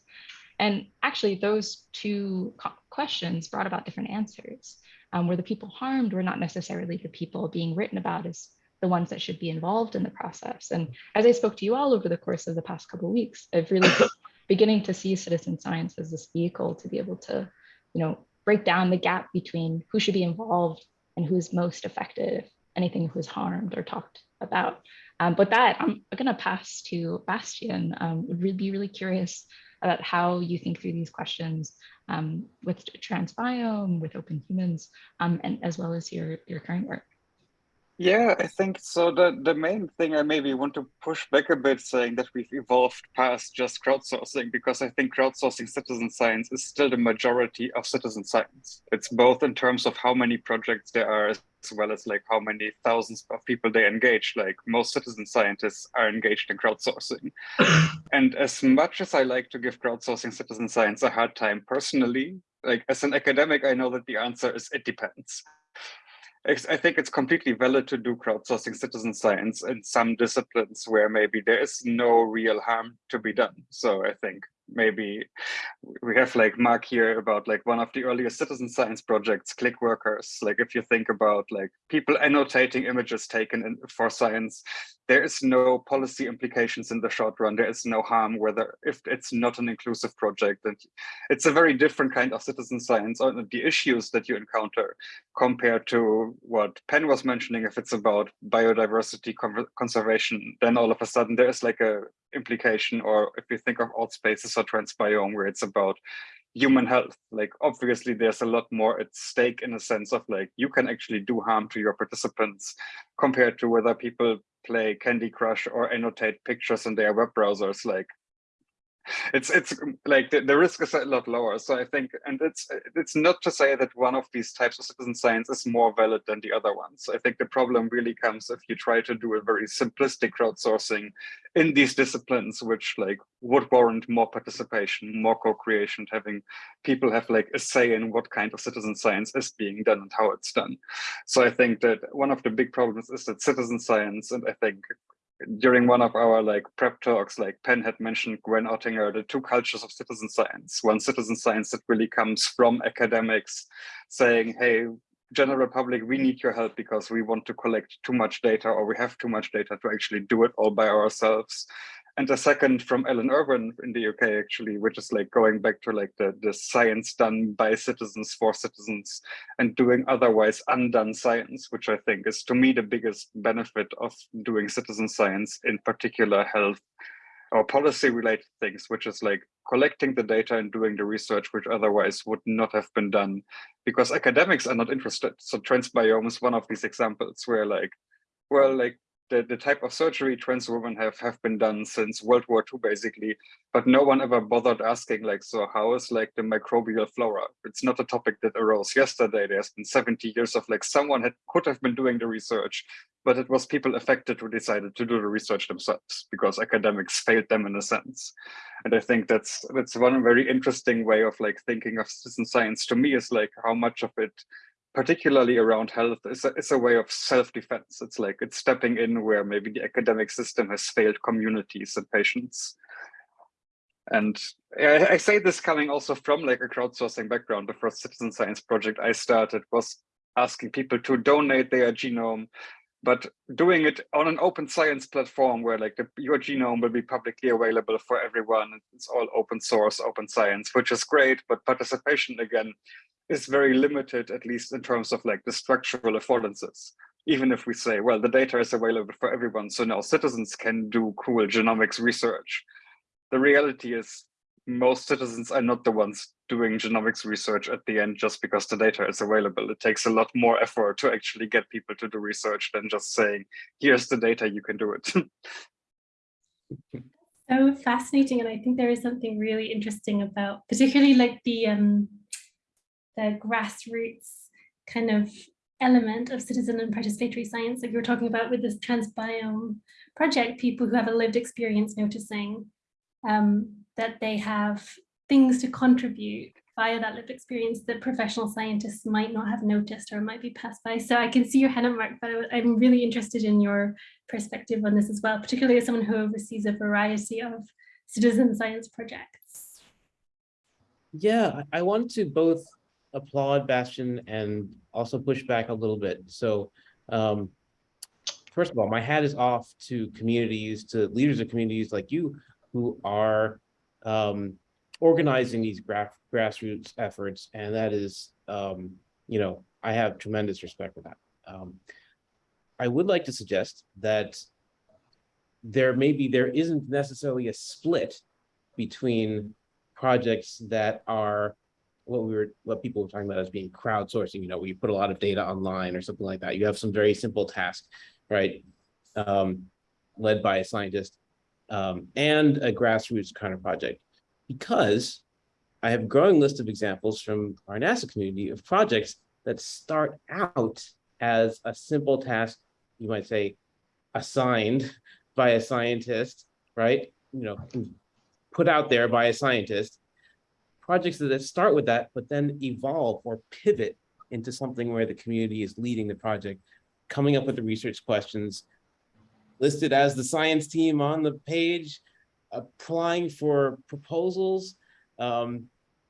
And actually those two questions brought about different answers um, where the people harmed were not necessarily the people being written about as the ones that should be involved in the process. And as I spoke to you all over the course of the past couple of weeks, I've really beginning to see citizen science as this vehicle to be able to, you know, break down the gap between who should be involved and who's most affected, anything who's harmed or talked about. Um, but that I'm gonna pass to Bastian. Um, would really be really curious about how you think through these questions um, with Transbiome, with Open Humans, um, and as well as your, your current work?
Yeah, I think so. The, the main thing I maybe want to push back a bit saying that we've evolved past just crowdsourcing, because I think crowdsourcing citizen science is still the majority of citizen science. It's both in terms of how many projects there are, as well as like how many thousands of people they engage. Like most citizen scientists are engaged in crowdsourcing. and as much as I like to give crowdsourcing citizen science a hard time personally, like as an academic, I know that the answer is it depends. I think it's completely valid to do crowdsourcing citizen science in some disciplines where maybe there is no real harm to be done. So I think maybe we have like Marc here about like one of the earliest citizen science projects, Clickworkers. Like if you think about like people annotating images taken in, for science, there is no policy implications in the short run. There is no harm whether if it's not an inclusive project. And it's a very different kind of citizen science on the issues that you encounter compared to what Pen was mentioning. If it's about biodiversity conservation, then all of a sudden there is like a implication or if you think of AutSpaces or transbiome where it's about human health like obviously there's a lot more at stake in a sense of like you can actually do harm to your participants compared to whether people play candy crush or annotate pictures in their web browsers like it's it's um, like the, the risk is a lot lower. So I think, and it's it's not to say that one of these types of citizen science is more valid than the other ones. I think the problem really comes if you try to do a very simplistic crowdsourcing in these disciplines, which like would warrant more participation, more co-creation, having people have like a say in what kind of citizen science is being done and how it's done. So I think that one of the big problems is that citizen science, and I think during one of our like prep talks, like Pen had mentioned Gwen Ottinger, the two cultures of citizen science. One citizen science that really comes from academics saying, hey, general public, we need your help because we want to collect too much data or we have too much data to actually do it all by ourselves and the second from Alan Irwin in the UK actually, which is like going back to like the, the science done by citizens for citizens and doing otherwise undone science, which I think is to me the biggest benefit of doing citizen science, in particular health or policy related things, which is like collecting the data and doing the research, which otherwise would not have been done because academics are not interested. So transbiome is one of these examples where like, well, like the, the type of surgery trans women have, have been done since World War II, basically, but no one ever bothered asking like, so how is like the microbial flora? It's not a topic that arose yesterday. There's been 70 years of like someone had could have been doing the research, but it was people affected who decided to do the research themselves because academics failed them in a sense. And I think that's that's one very interesting way of like thinking of citizen science to me is like how much of it particularly around health, is a, is a way of self-defense. It's like it's stepping in where maybe the academic system has failed communities and patients. And I, I say this coming also from like a crowdsourcing background. The first citizen science project I started was asking people to donate their genome, but doing it on an open science platform where like the, your genome will be publicly available for everyone. It's all open source, open science, which is great, but participation again is very limited, at least in terms of like the structural affordances. Even if we say, well, the data is available for everyone, so now citizens can do cool genomics research. The reality is most citizens are not the ones doing genomics research at the end just because the data is available. It takes a lot more effort to actually get people to do research than just saying, here's the data, you can do it.
so fascinating. And I think there is something really interesting about particularly like the um, the grassroots kind of element of citizen and participatory science that you were talking about with this transbiome project, people who have a lived experience noticing um, that they have things to contribute via that lived experience that professional scientists might not have noticed or might be passed by. So I can see your hand up, Marc, but I'm really interested in your perspective on this as well, particularly as someone who oversees a variety of citizen science projects.
Yeah, I want to both applaud Bastian and also push back a little bit. So um, first of all, my hat is off to communities, to leaders of communities like you who are um, organizing these gra grassroots efforts. And that is, um, you know, I have tremendous respect for that. Um, I would like to suggest that there maybe there isn't necessarily a split between projects that are what we were what people were talking about as being crowdsourcing you know where you put a lot of data online or something like that. You have some very simple task right? Um, led by a scientist um, and a grassroots kind of project. Because I have a growing list of examples from our NASA community of projects that start out as a simple task, you might say, assigned by a scientist, right? You know, put out there by a scientist, projects that start with that, but then evolve or pivot into something where the community is leading the project, coming up with the research questions, listed as the science team on the page, applying for proposals. Um,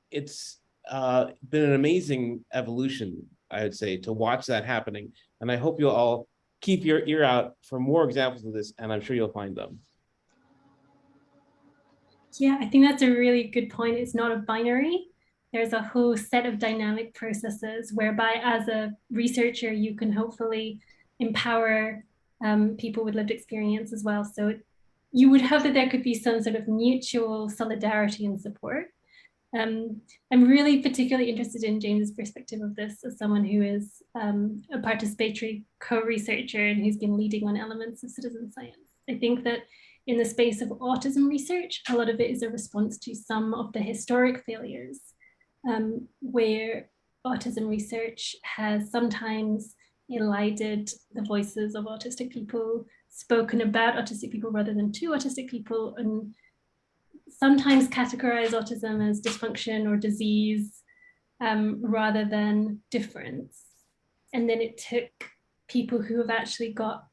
it's uh, been an amazing evolution, I would say, to watch that happening. And I hope you'll all keep your ear out for more examples of this, and I'm sure you'll find them.
Yeah, I think that's a really good point. It's not a binary. There's a whole set of dynamic processes whereby as a researcher, you can hopefully empower um, people with lived experience as well. So you would hope that there could be some sort of mutual solidarity and support. Um, I'm really particularly interested in James's perspective of this as someone who is um, a participatory co-researcher and who's been leading on elements of citizen science. I think that in the space of autism research, a lot of it is a response to some of the historic failures um, where autism research has sometimes elided the voices of autistic people, spoken about autistic people rather than to autistic people, and sometimes categorize autism as dysfunction or disease um, rather than difference. And then it took people who have actually got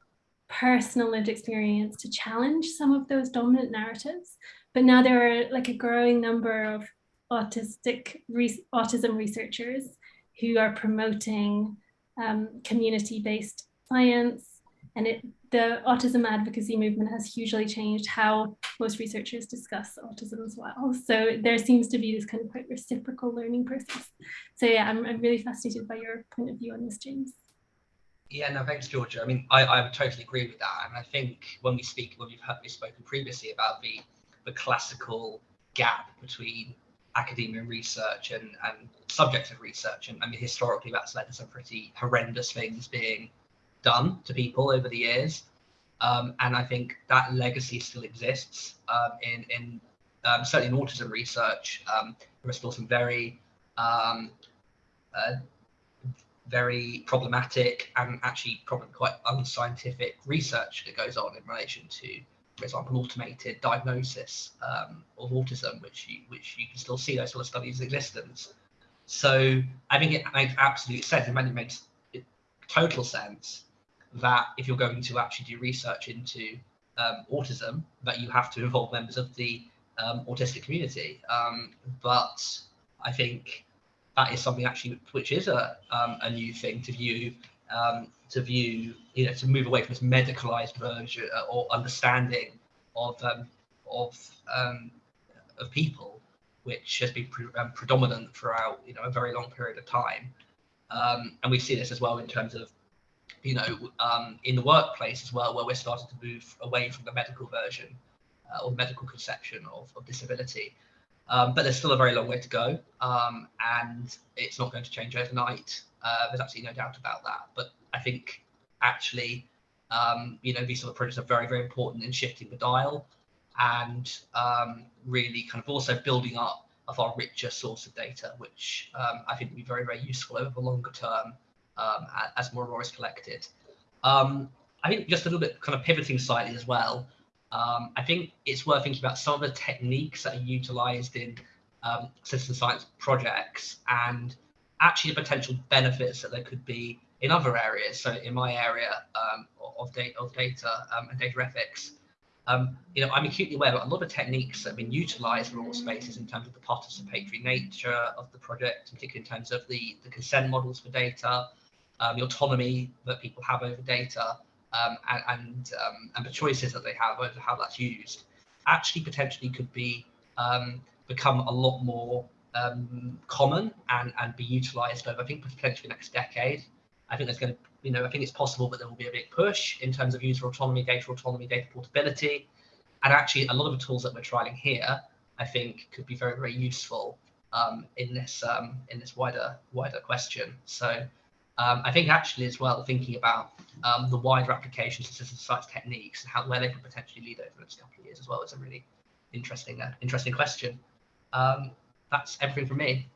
personal lived experience to challenge some of those dominant narratives. But now there are like a growing number of autistic re autism researchers who are promoting um, community-based science and it, the autism advocacy movement has hugely changed how most researchers discuss autism as well. So there seems to be this kind of quite reciprocal learning process. So yeah, I'm, I'm really fascinated by your point of view on this, James.
Yeah, no, thanks, Georgia. I mean, I, I totally agree with that. And I think when we speak, when we've heard me spoken previously about the the classical gap between academia and research and, and subjects of research, and I mean, historically, that's led to some pretty horrendous things being done to people over the years. Um, and I think that legacy still exists um, in, in um, certainly in autism research. Um, there are still some very um, uh, very problematic and actually probably quite unscientific research that goes on in relation to, for example, automated diagnosis um, of autism, which you, which you can still see those sort of studies' existence. So I think it makes absolute sense. It makes total sense that if you're going to actually do research into um, autism, that you have to involve members of the um, autistic community. Um, but I think that is something actually which is a um, a new thing to view um, to view you know to move away from this medicalized version uh, or understanding of um, of um, of people, which has been pre um, predominant throughout you know a very long period of time, um, and we see this as well in terms of you know in the workplace as well, where we're starting to move away from the medical version uh, or medical conception of, of disability. Um, but there's still a very long way to go, um, and it's not going to change overnight. Uh, there's absolutely no doubt about that. But I think actually, um, you know, these sort of projects are very, very important in shifting the dial and um, really kind of also building up a far richer source of data, which um, I think will be very, very useful over the longer term um, as more more is collected. I think just a little bit kind of pivoting slightly as well. Um, I think it's worth thinking about some of the techniques that are utilized in um, citizen science projects and actually the potential benefits that there could be in other areas. So in my area um, of, data, of data um, and data ethics, um, you know, I'm acutely aware that a lot of techniques that have been utilized in AutSpaces in terms of the participatory nature of the project, particularly in terms of the, the consent models for data, um, the autonomy that people have over data, um, and and, um, and the choices that they have over how that's used actually potentially could be um, become a lot more um, common and and be utilized over I think potentially next decade. I think there's going to you know I think it's possible, but there will be a big push in terms of user autonomy, data autonomy, data portability, and actually a lot of the tools that we're trialing here I think could be very very useful um, in this um, in this wider wider question. So um, I think actually as well, thinking about um, the wider applications of citizen science techniques and how where they could potentially lead over the next couple of years as well is a really interesting, uh, interesting question. Um, that's everything from me.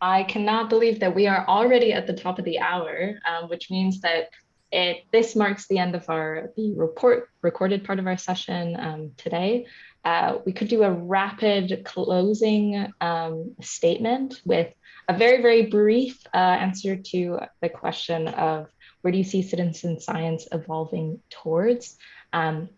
I cannot believe that we are already at the top of the hour, um, which means that it this marks the end of our the report recorded part of our session um, today. Uh, we could do a rapid closing um, statement with a very, very brief uh, answer to the question of where do you see citizen science evolving towards? Um,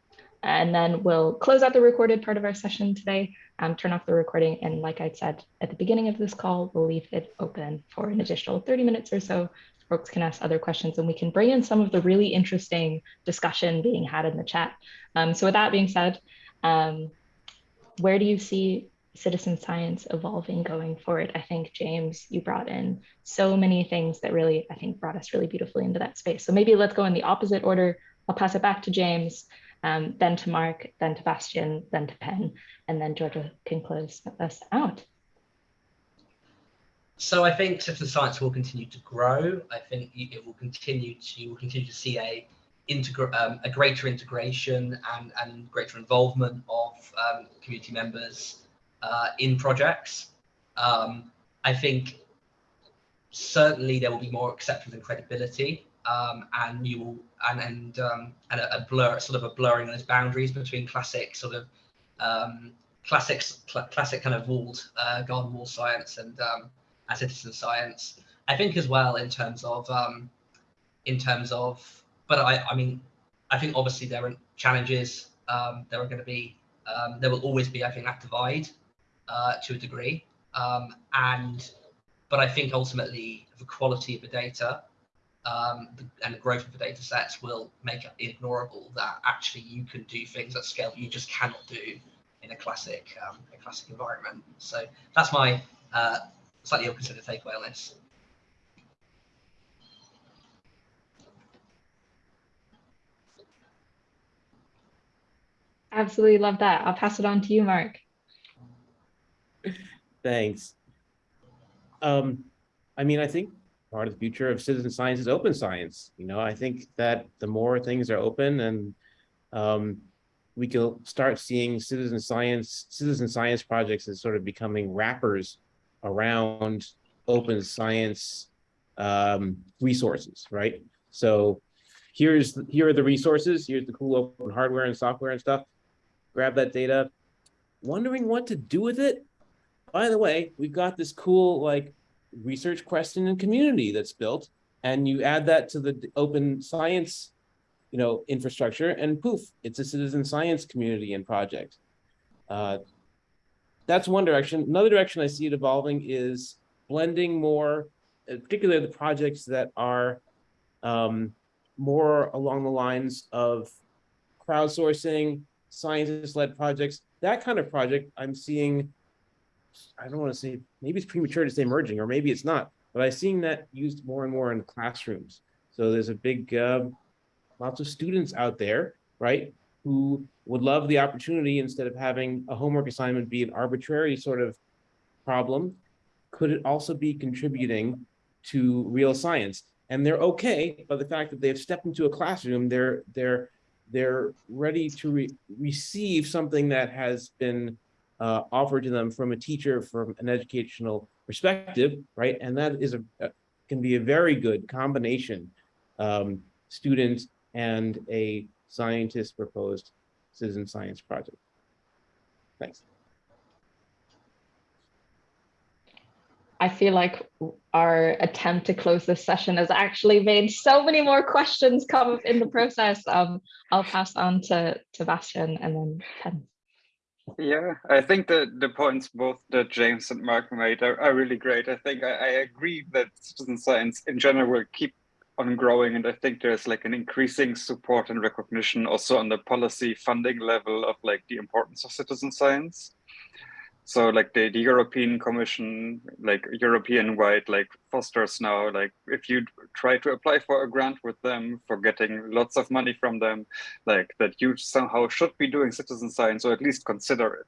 and then we'll close out the recorded part of our session today, um, turn off the recording. And like I said at the beginning of this call, we'll leave it open for an additional 30 minutes or so. Folks can ask other questions and we can bring in some of the really interesting discussion being had in the chat. Um, so with that being said, um, where do you see citizen science evolving going forward. I think, James, you brought in so many things that really, I think, brought us really beautifully into that space. So maybe let's go in the opposite order. I'll pass it back to James, um, then to Marc, then to Bastian, then to Pen, and then Georgia can close us out.
So I think citizen science will continue to grow. I think it will continue to you will continue to see a integra- um, a greater integration and, and greater involvement of um, community members uh, in projects. Um, I think certainly there will be more acceptance and credibility um, and you will and and um, and a, a, blur sort of a blurring of those boundaries between classic sort of um, cl classic kind of walled uh, garden wall science and um, citizen science. I think as well in terms of um, in terms of but I I mean I think obviously there are challenges. Um, there are going to be um, there will always be I think that divide uh, to a degree um, and but I think ultimately the quality of the data um, and the growth of the data sets will make it ignorable that actually you can do things at scale you just cannot do in a classic um, a classic environment. So that's my uh, slightly considered takeaway on this.
Absolutely love that. I'll pass it on to you, Marc.
Thanks. Um, I mean, I think part of the future of citizen science is open science. You know, I think that the more things are open and um, we can start seeing citizen science, citizen science projects as sort of becoming wrappers around open science um, resources, right? So here's here are the resources. Here's the cool open hardware and software and stuff. Grab that data. Wondering what to do with it? By the way, we've got this cool like research question and community that's built and you add that to the open science you know infrastructure and poof it's a citizen science community and project uh, that's one direction. Another direction i see it evolving is blending more uh, particularly the projects that are um, more along the lines of crowdsourcing scientist-led projects. That kind of project i'm seeing I don't want to say, maybe it's premature to say emerging, or maybe it's not, but I'm seeing that used more and more in classrooms. So there's a big, uh, lots of students out there, right, who would love the opportunity instead of having a homework assignment be an arbitrary sort of problem, could it also be contributing to real science? And they're okay by the fact that they've stepped into a classroom, they're, they're, they're ready to re receive something that has been uh, offered to them from a teacher from an educational perspective, right? And that is a, a can be a very good combination, um, student and a scientist proposed citizen science project. Thanks.
I feel like our attempt to close this session has actually made so many more questions come up in the process. Um, I'll pass on to, to Bastian and then Ken.
Yeah, I think that the points both that James and Marc made are, are really great. I think I, I, agree that citizen science in general will keep on growing. And I think there's like an increasing support and recognition also on the policy funding level of like the importance of citizen science. So like the, the European Commission, like European wide, like fosters now, like if you try to apply for a grant with them for getting lots of money from them, like that you somehow should be doing citizen science or at least consider it.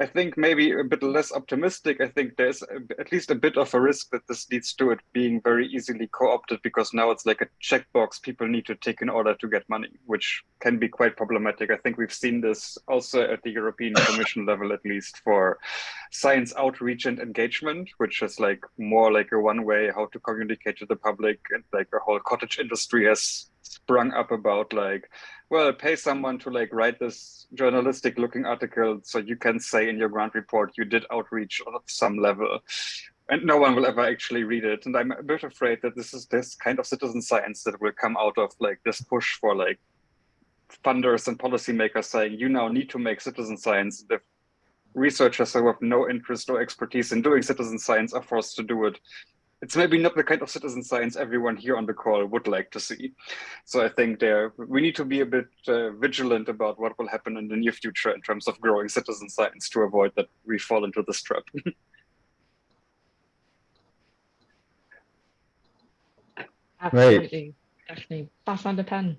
I think maybe a bit less optimistic. I think there's a, at least a bit of a risk that this leads to it being very easily co-opted because now it's like a checkbox people need to take in order to get money, which can be quite problematic. I think we've seen this also at the European Commission level, at least for science outreach and engagement, which is like more like a one way how to communicate to the public and like a whole cottage industry has sprung up about like well, pay someone to like write this journalistic looking article so you can say in your grant report you did outreach of some level and no one will ever actually read it. And I'm a bit afraid that this is this kind of citizen science that will come out of like this push for like funders and policymakers saying you now need to make citizen science. The researchers who have no interest or expertise in doing citizen science are forced to do it it's maybe not the kind of citizen science everyone here on the call would like to see. So I think there we need to be a bit uh, vigilant about what will happen in the near future in terms of growing citizen science to avoid that we fall into this trap.
Absolutely, definitely. Pass on the pen.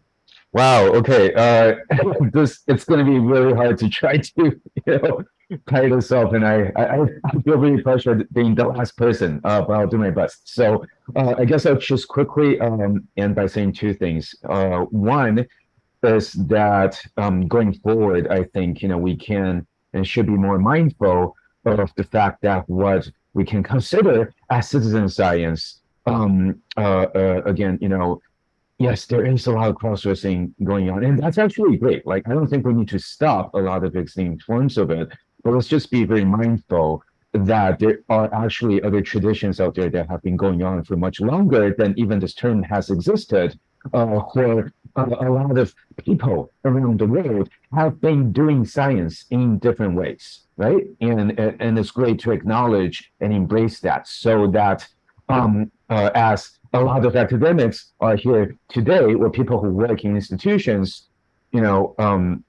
Wow. Okay. Uh, this it's going to be really hard to try to you know this up, and I, I, I feel really pressured being the last person, uh, but I'll do my best. So uh, I guess I'll just quickly um, end by saying two things. Uh, one is that um, going forward, I think you know we can and should be more mindful of the fact that what we can consider as citizen science. Um, uh, uh, again, you know, yes, there is a lot of cross-dressing going on, and that's actually great. Like, I don't think we need to stop a lot of extreme forms of it, but let's just be very mindful that there are actually other traditions out there that have been going on for much longer than even this term has existed. Uh, for uh, a lot of people around the world have been doing science in different ways, right? And and it's great to acknowledge and embrace that, so that um, uh, as a lot of academics are here today, or people who work in institutions, you know, um,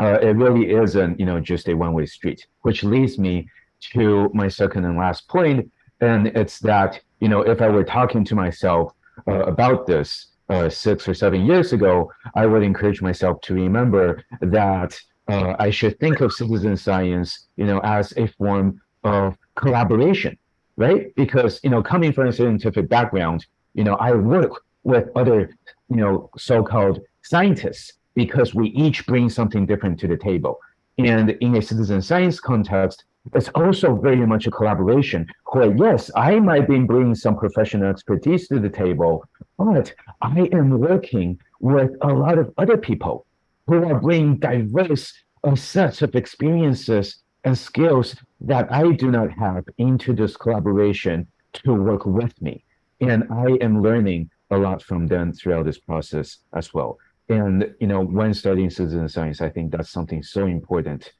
uh, it really isn't, you know, just a one-way street, which leads me to my second and last point, and it's that, you know, if I were talking to myself uh, about this uh, six or seven years ago, I would encourage myself to remember that uh, I should think of citizen science, you know, as a form of collaboration, right? Because, you know, coming from a scientific background, you know, I work with other, you know, so-called scientists because we each bring something different to the table. And in a citizen science context, it's also very much a collaboration where, yes, I might be bringing some professional expertise to the table, but I am working with a lot of other people who are bringing diverse uh, sets of experiences and skills that I do not have into this collaboration to work with me. And I am learning a lot from them throughout this process as well. And, you know, when studying citizen science, I think that's something so important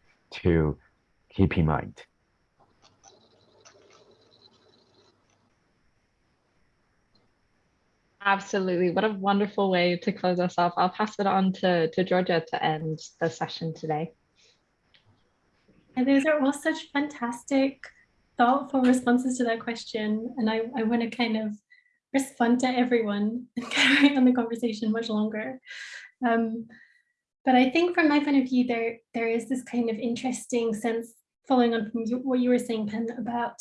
to keep in mind.
Absolutely. What a wonderful way to close us off. I'll pass it on to, to Georgia to end the session today.
And those are all such fantastic, thoughtful responses to that question. And I, I want to kind of respond to everyone and carry on the conversation much longer. Um, but I think from my point of view, there there is this kind of interesting sense, following on from what you were saying, Pen, about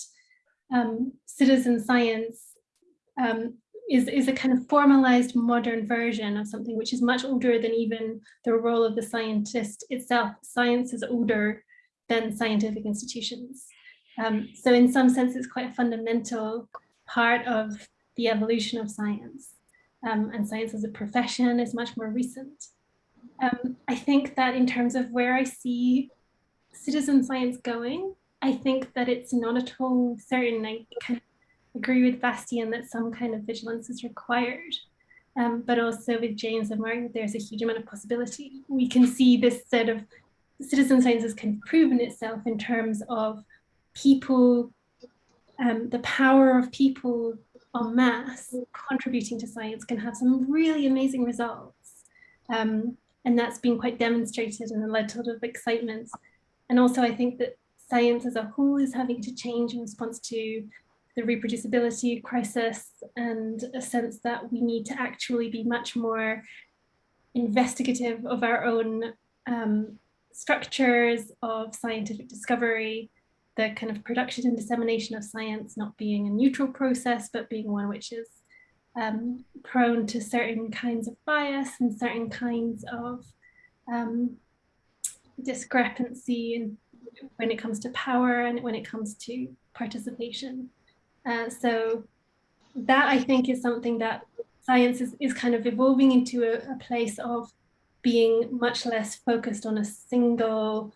um, citizen science um, is, is a kind of formalized modern version of something which is much older than even the role of the scientist itself. Science is older than scientific institutions. Um, so in some sense, it's quite a fundamental part of the evolution of science. Um, and science as a profession is much more recent. Um, I think that in terms of where I see citizen science going, I think that it's not at all certain. I agree with Bastian that some kind of vigilance is required. Um, but also with James and Marc, there's a huge amount of possibility. We can see this set of citizen science has kind of proven itself in terms of people, um, the power of people en masse contributing to science can have some really amazing results. Um, and that's been quite demonstrated and led to a lot of excitement. And also I think that science as a whole is having to change in response to the reproducibility crisis and a sense that we need to actually be much more investigative of our own um, structures of scientific discovery, the kind of production and dissemination of science not being a neutral process, but being one which is um, prone to certain kinds of bias and certain kinds of um, discrepancy when it comes to power and when it comes to participation. Uh, so that I think is something that science is, is kind of evolving into a, a place of being much less focused on a single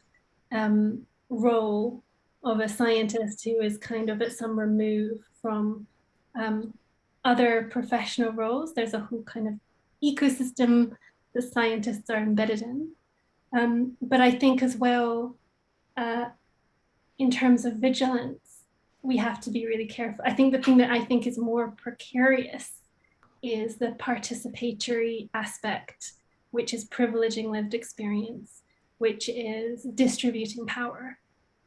um, role of a scientist who is kind of at some remove from um, other professional roles. There's a whole kind of ecosystem the scientists are embedded in. Um, but I think as well, uh, in terms of vigilance, we have to be really careful. I think the thing that I think is more precarious is the participatory aspect, which is privileging lived experience, which is distributing power.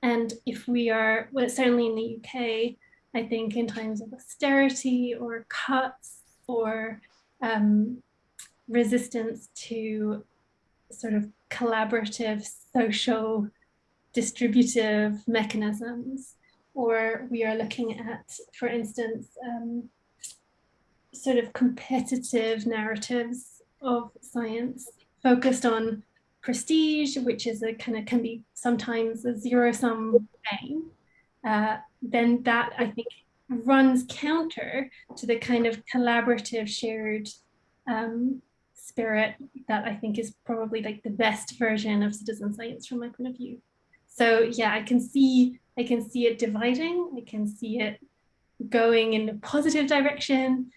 And if we are, well, certainly in the UK, I think in times of austerity or cuts or um, resistance to sort of collaborative social distributive mechanisms, or we are looking at, for instance, um, sort of competitive narratives of science focused on prestige, which is a kind of can be sometimes a zero sum game, uh, then that I think runs counter to the kind of collaborative shared um, spirit that I think is probably like the best version of citizen science from my point of view. So yeah, I can see I can see it dividing. I can see it going in a positive direction,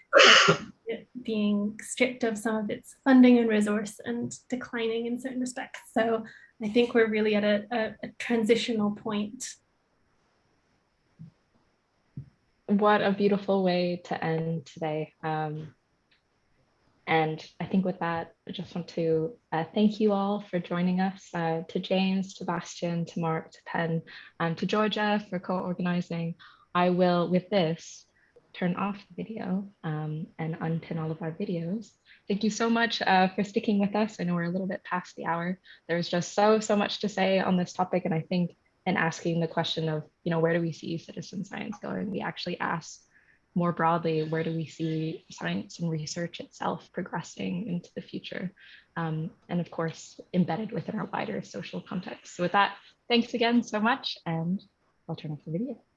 it being stripped of some of its funding and resource and declining in certain respects. So I think we're really at a, a, a transitional point.
What a beautiful way to end today. Um, and I think with that, I just want to uh, thank you all for joining us, uh, to James, to Bastian, to Marc, to Pen, and to Georgia for co-organizing. I will, with this, turn off the video um, and unpin all of our videos. Thank you so much uh, for sticking with us. I know we're a little bit past the hour. There's just so, so much to say on this topic. And I think in asking the question of, you know, where do we see citizen science going? We actually ask more broadly, where do we see science and research itself progressing into the future? Um, and of course, embedded within our wider social context. So with that, thanks again so much, and I'll turn off the video.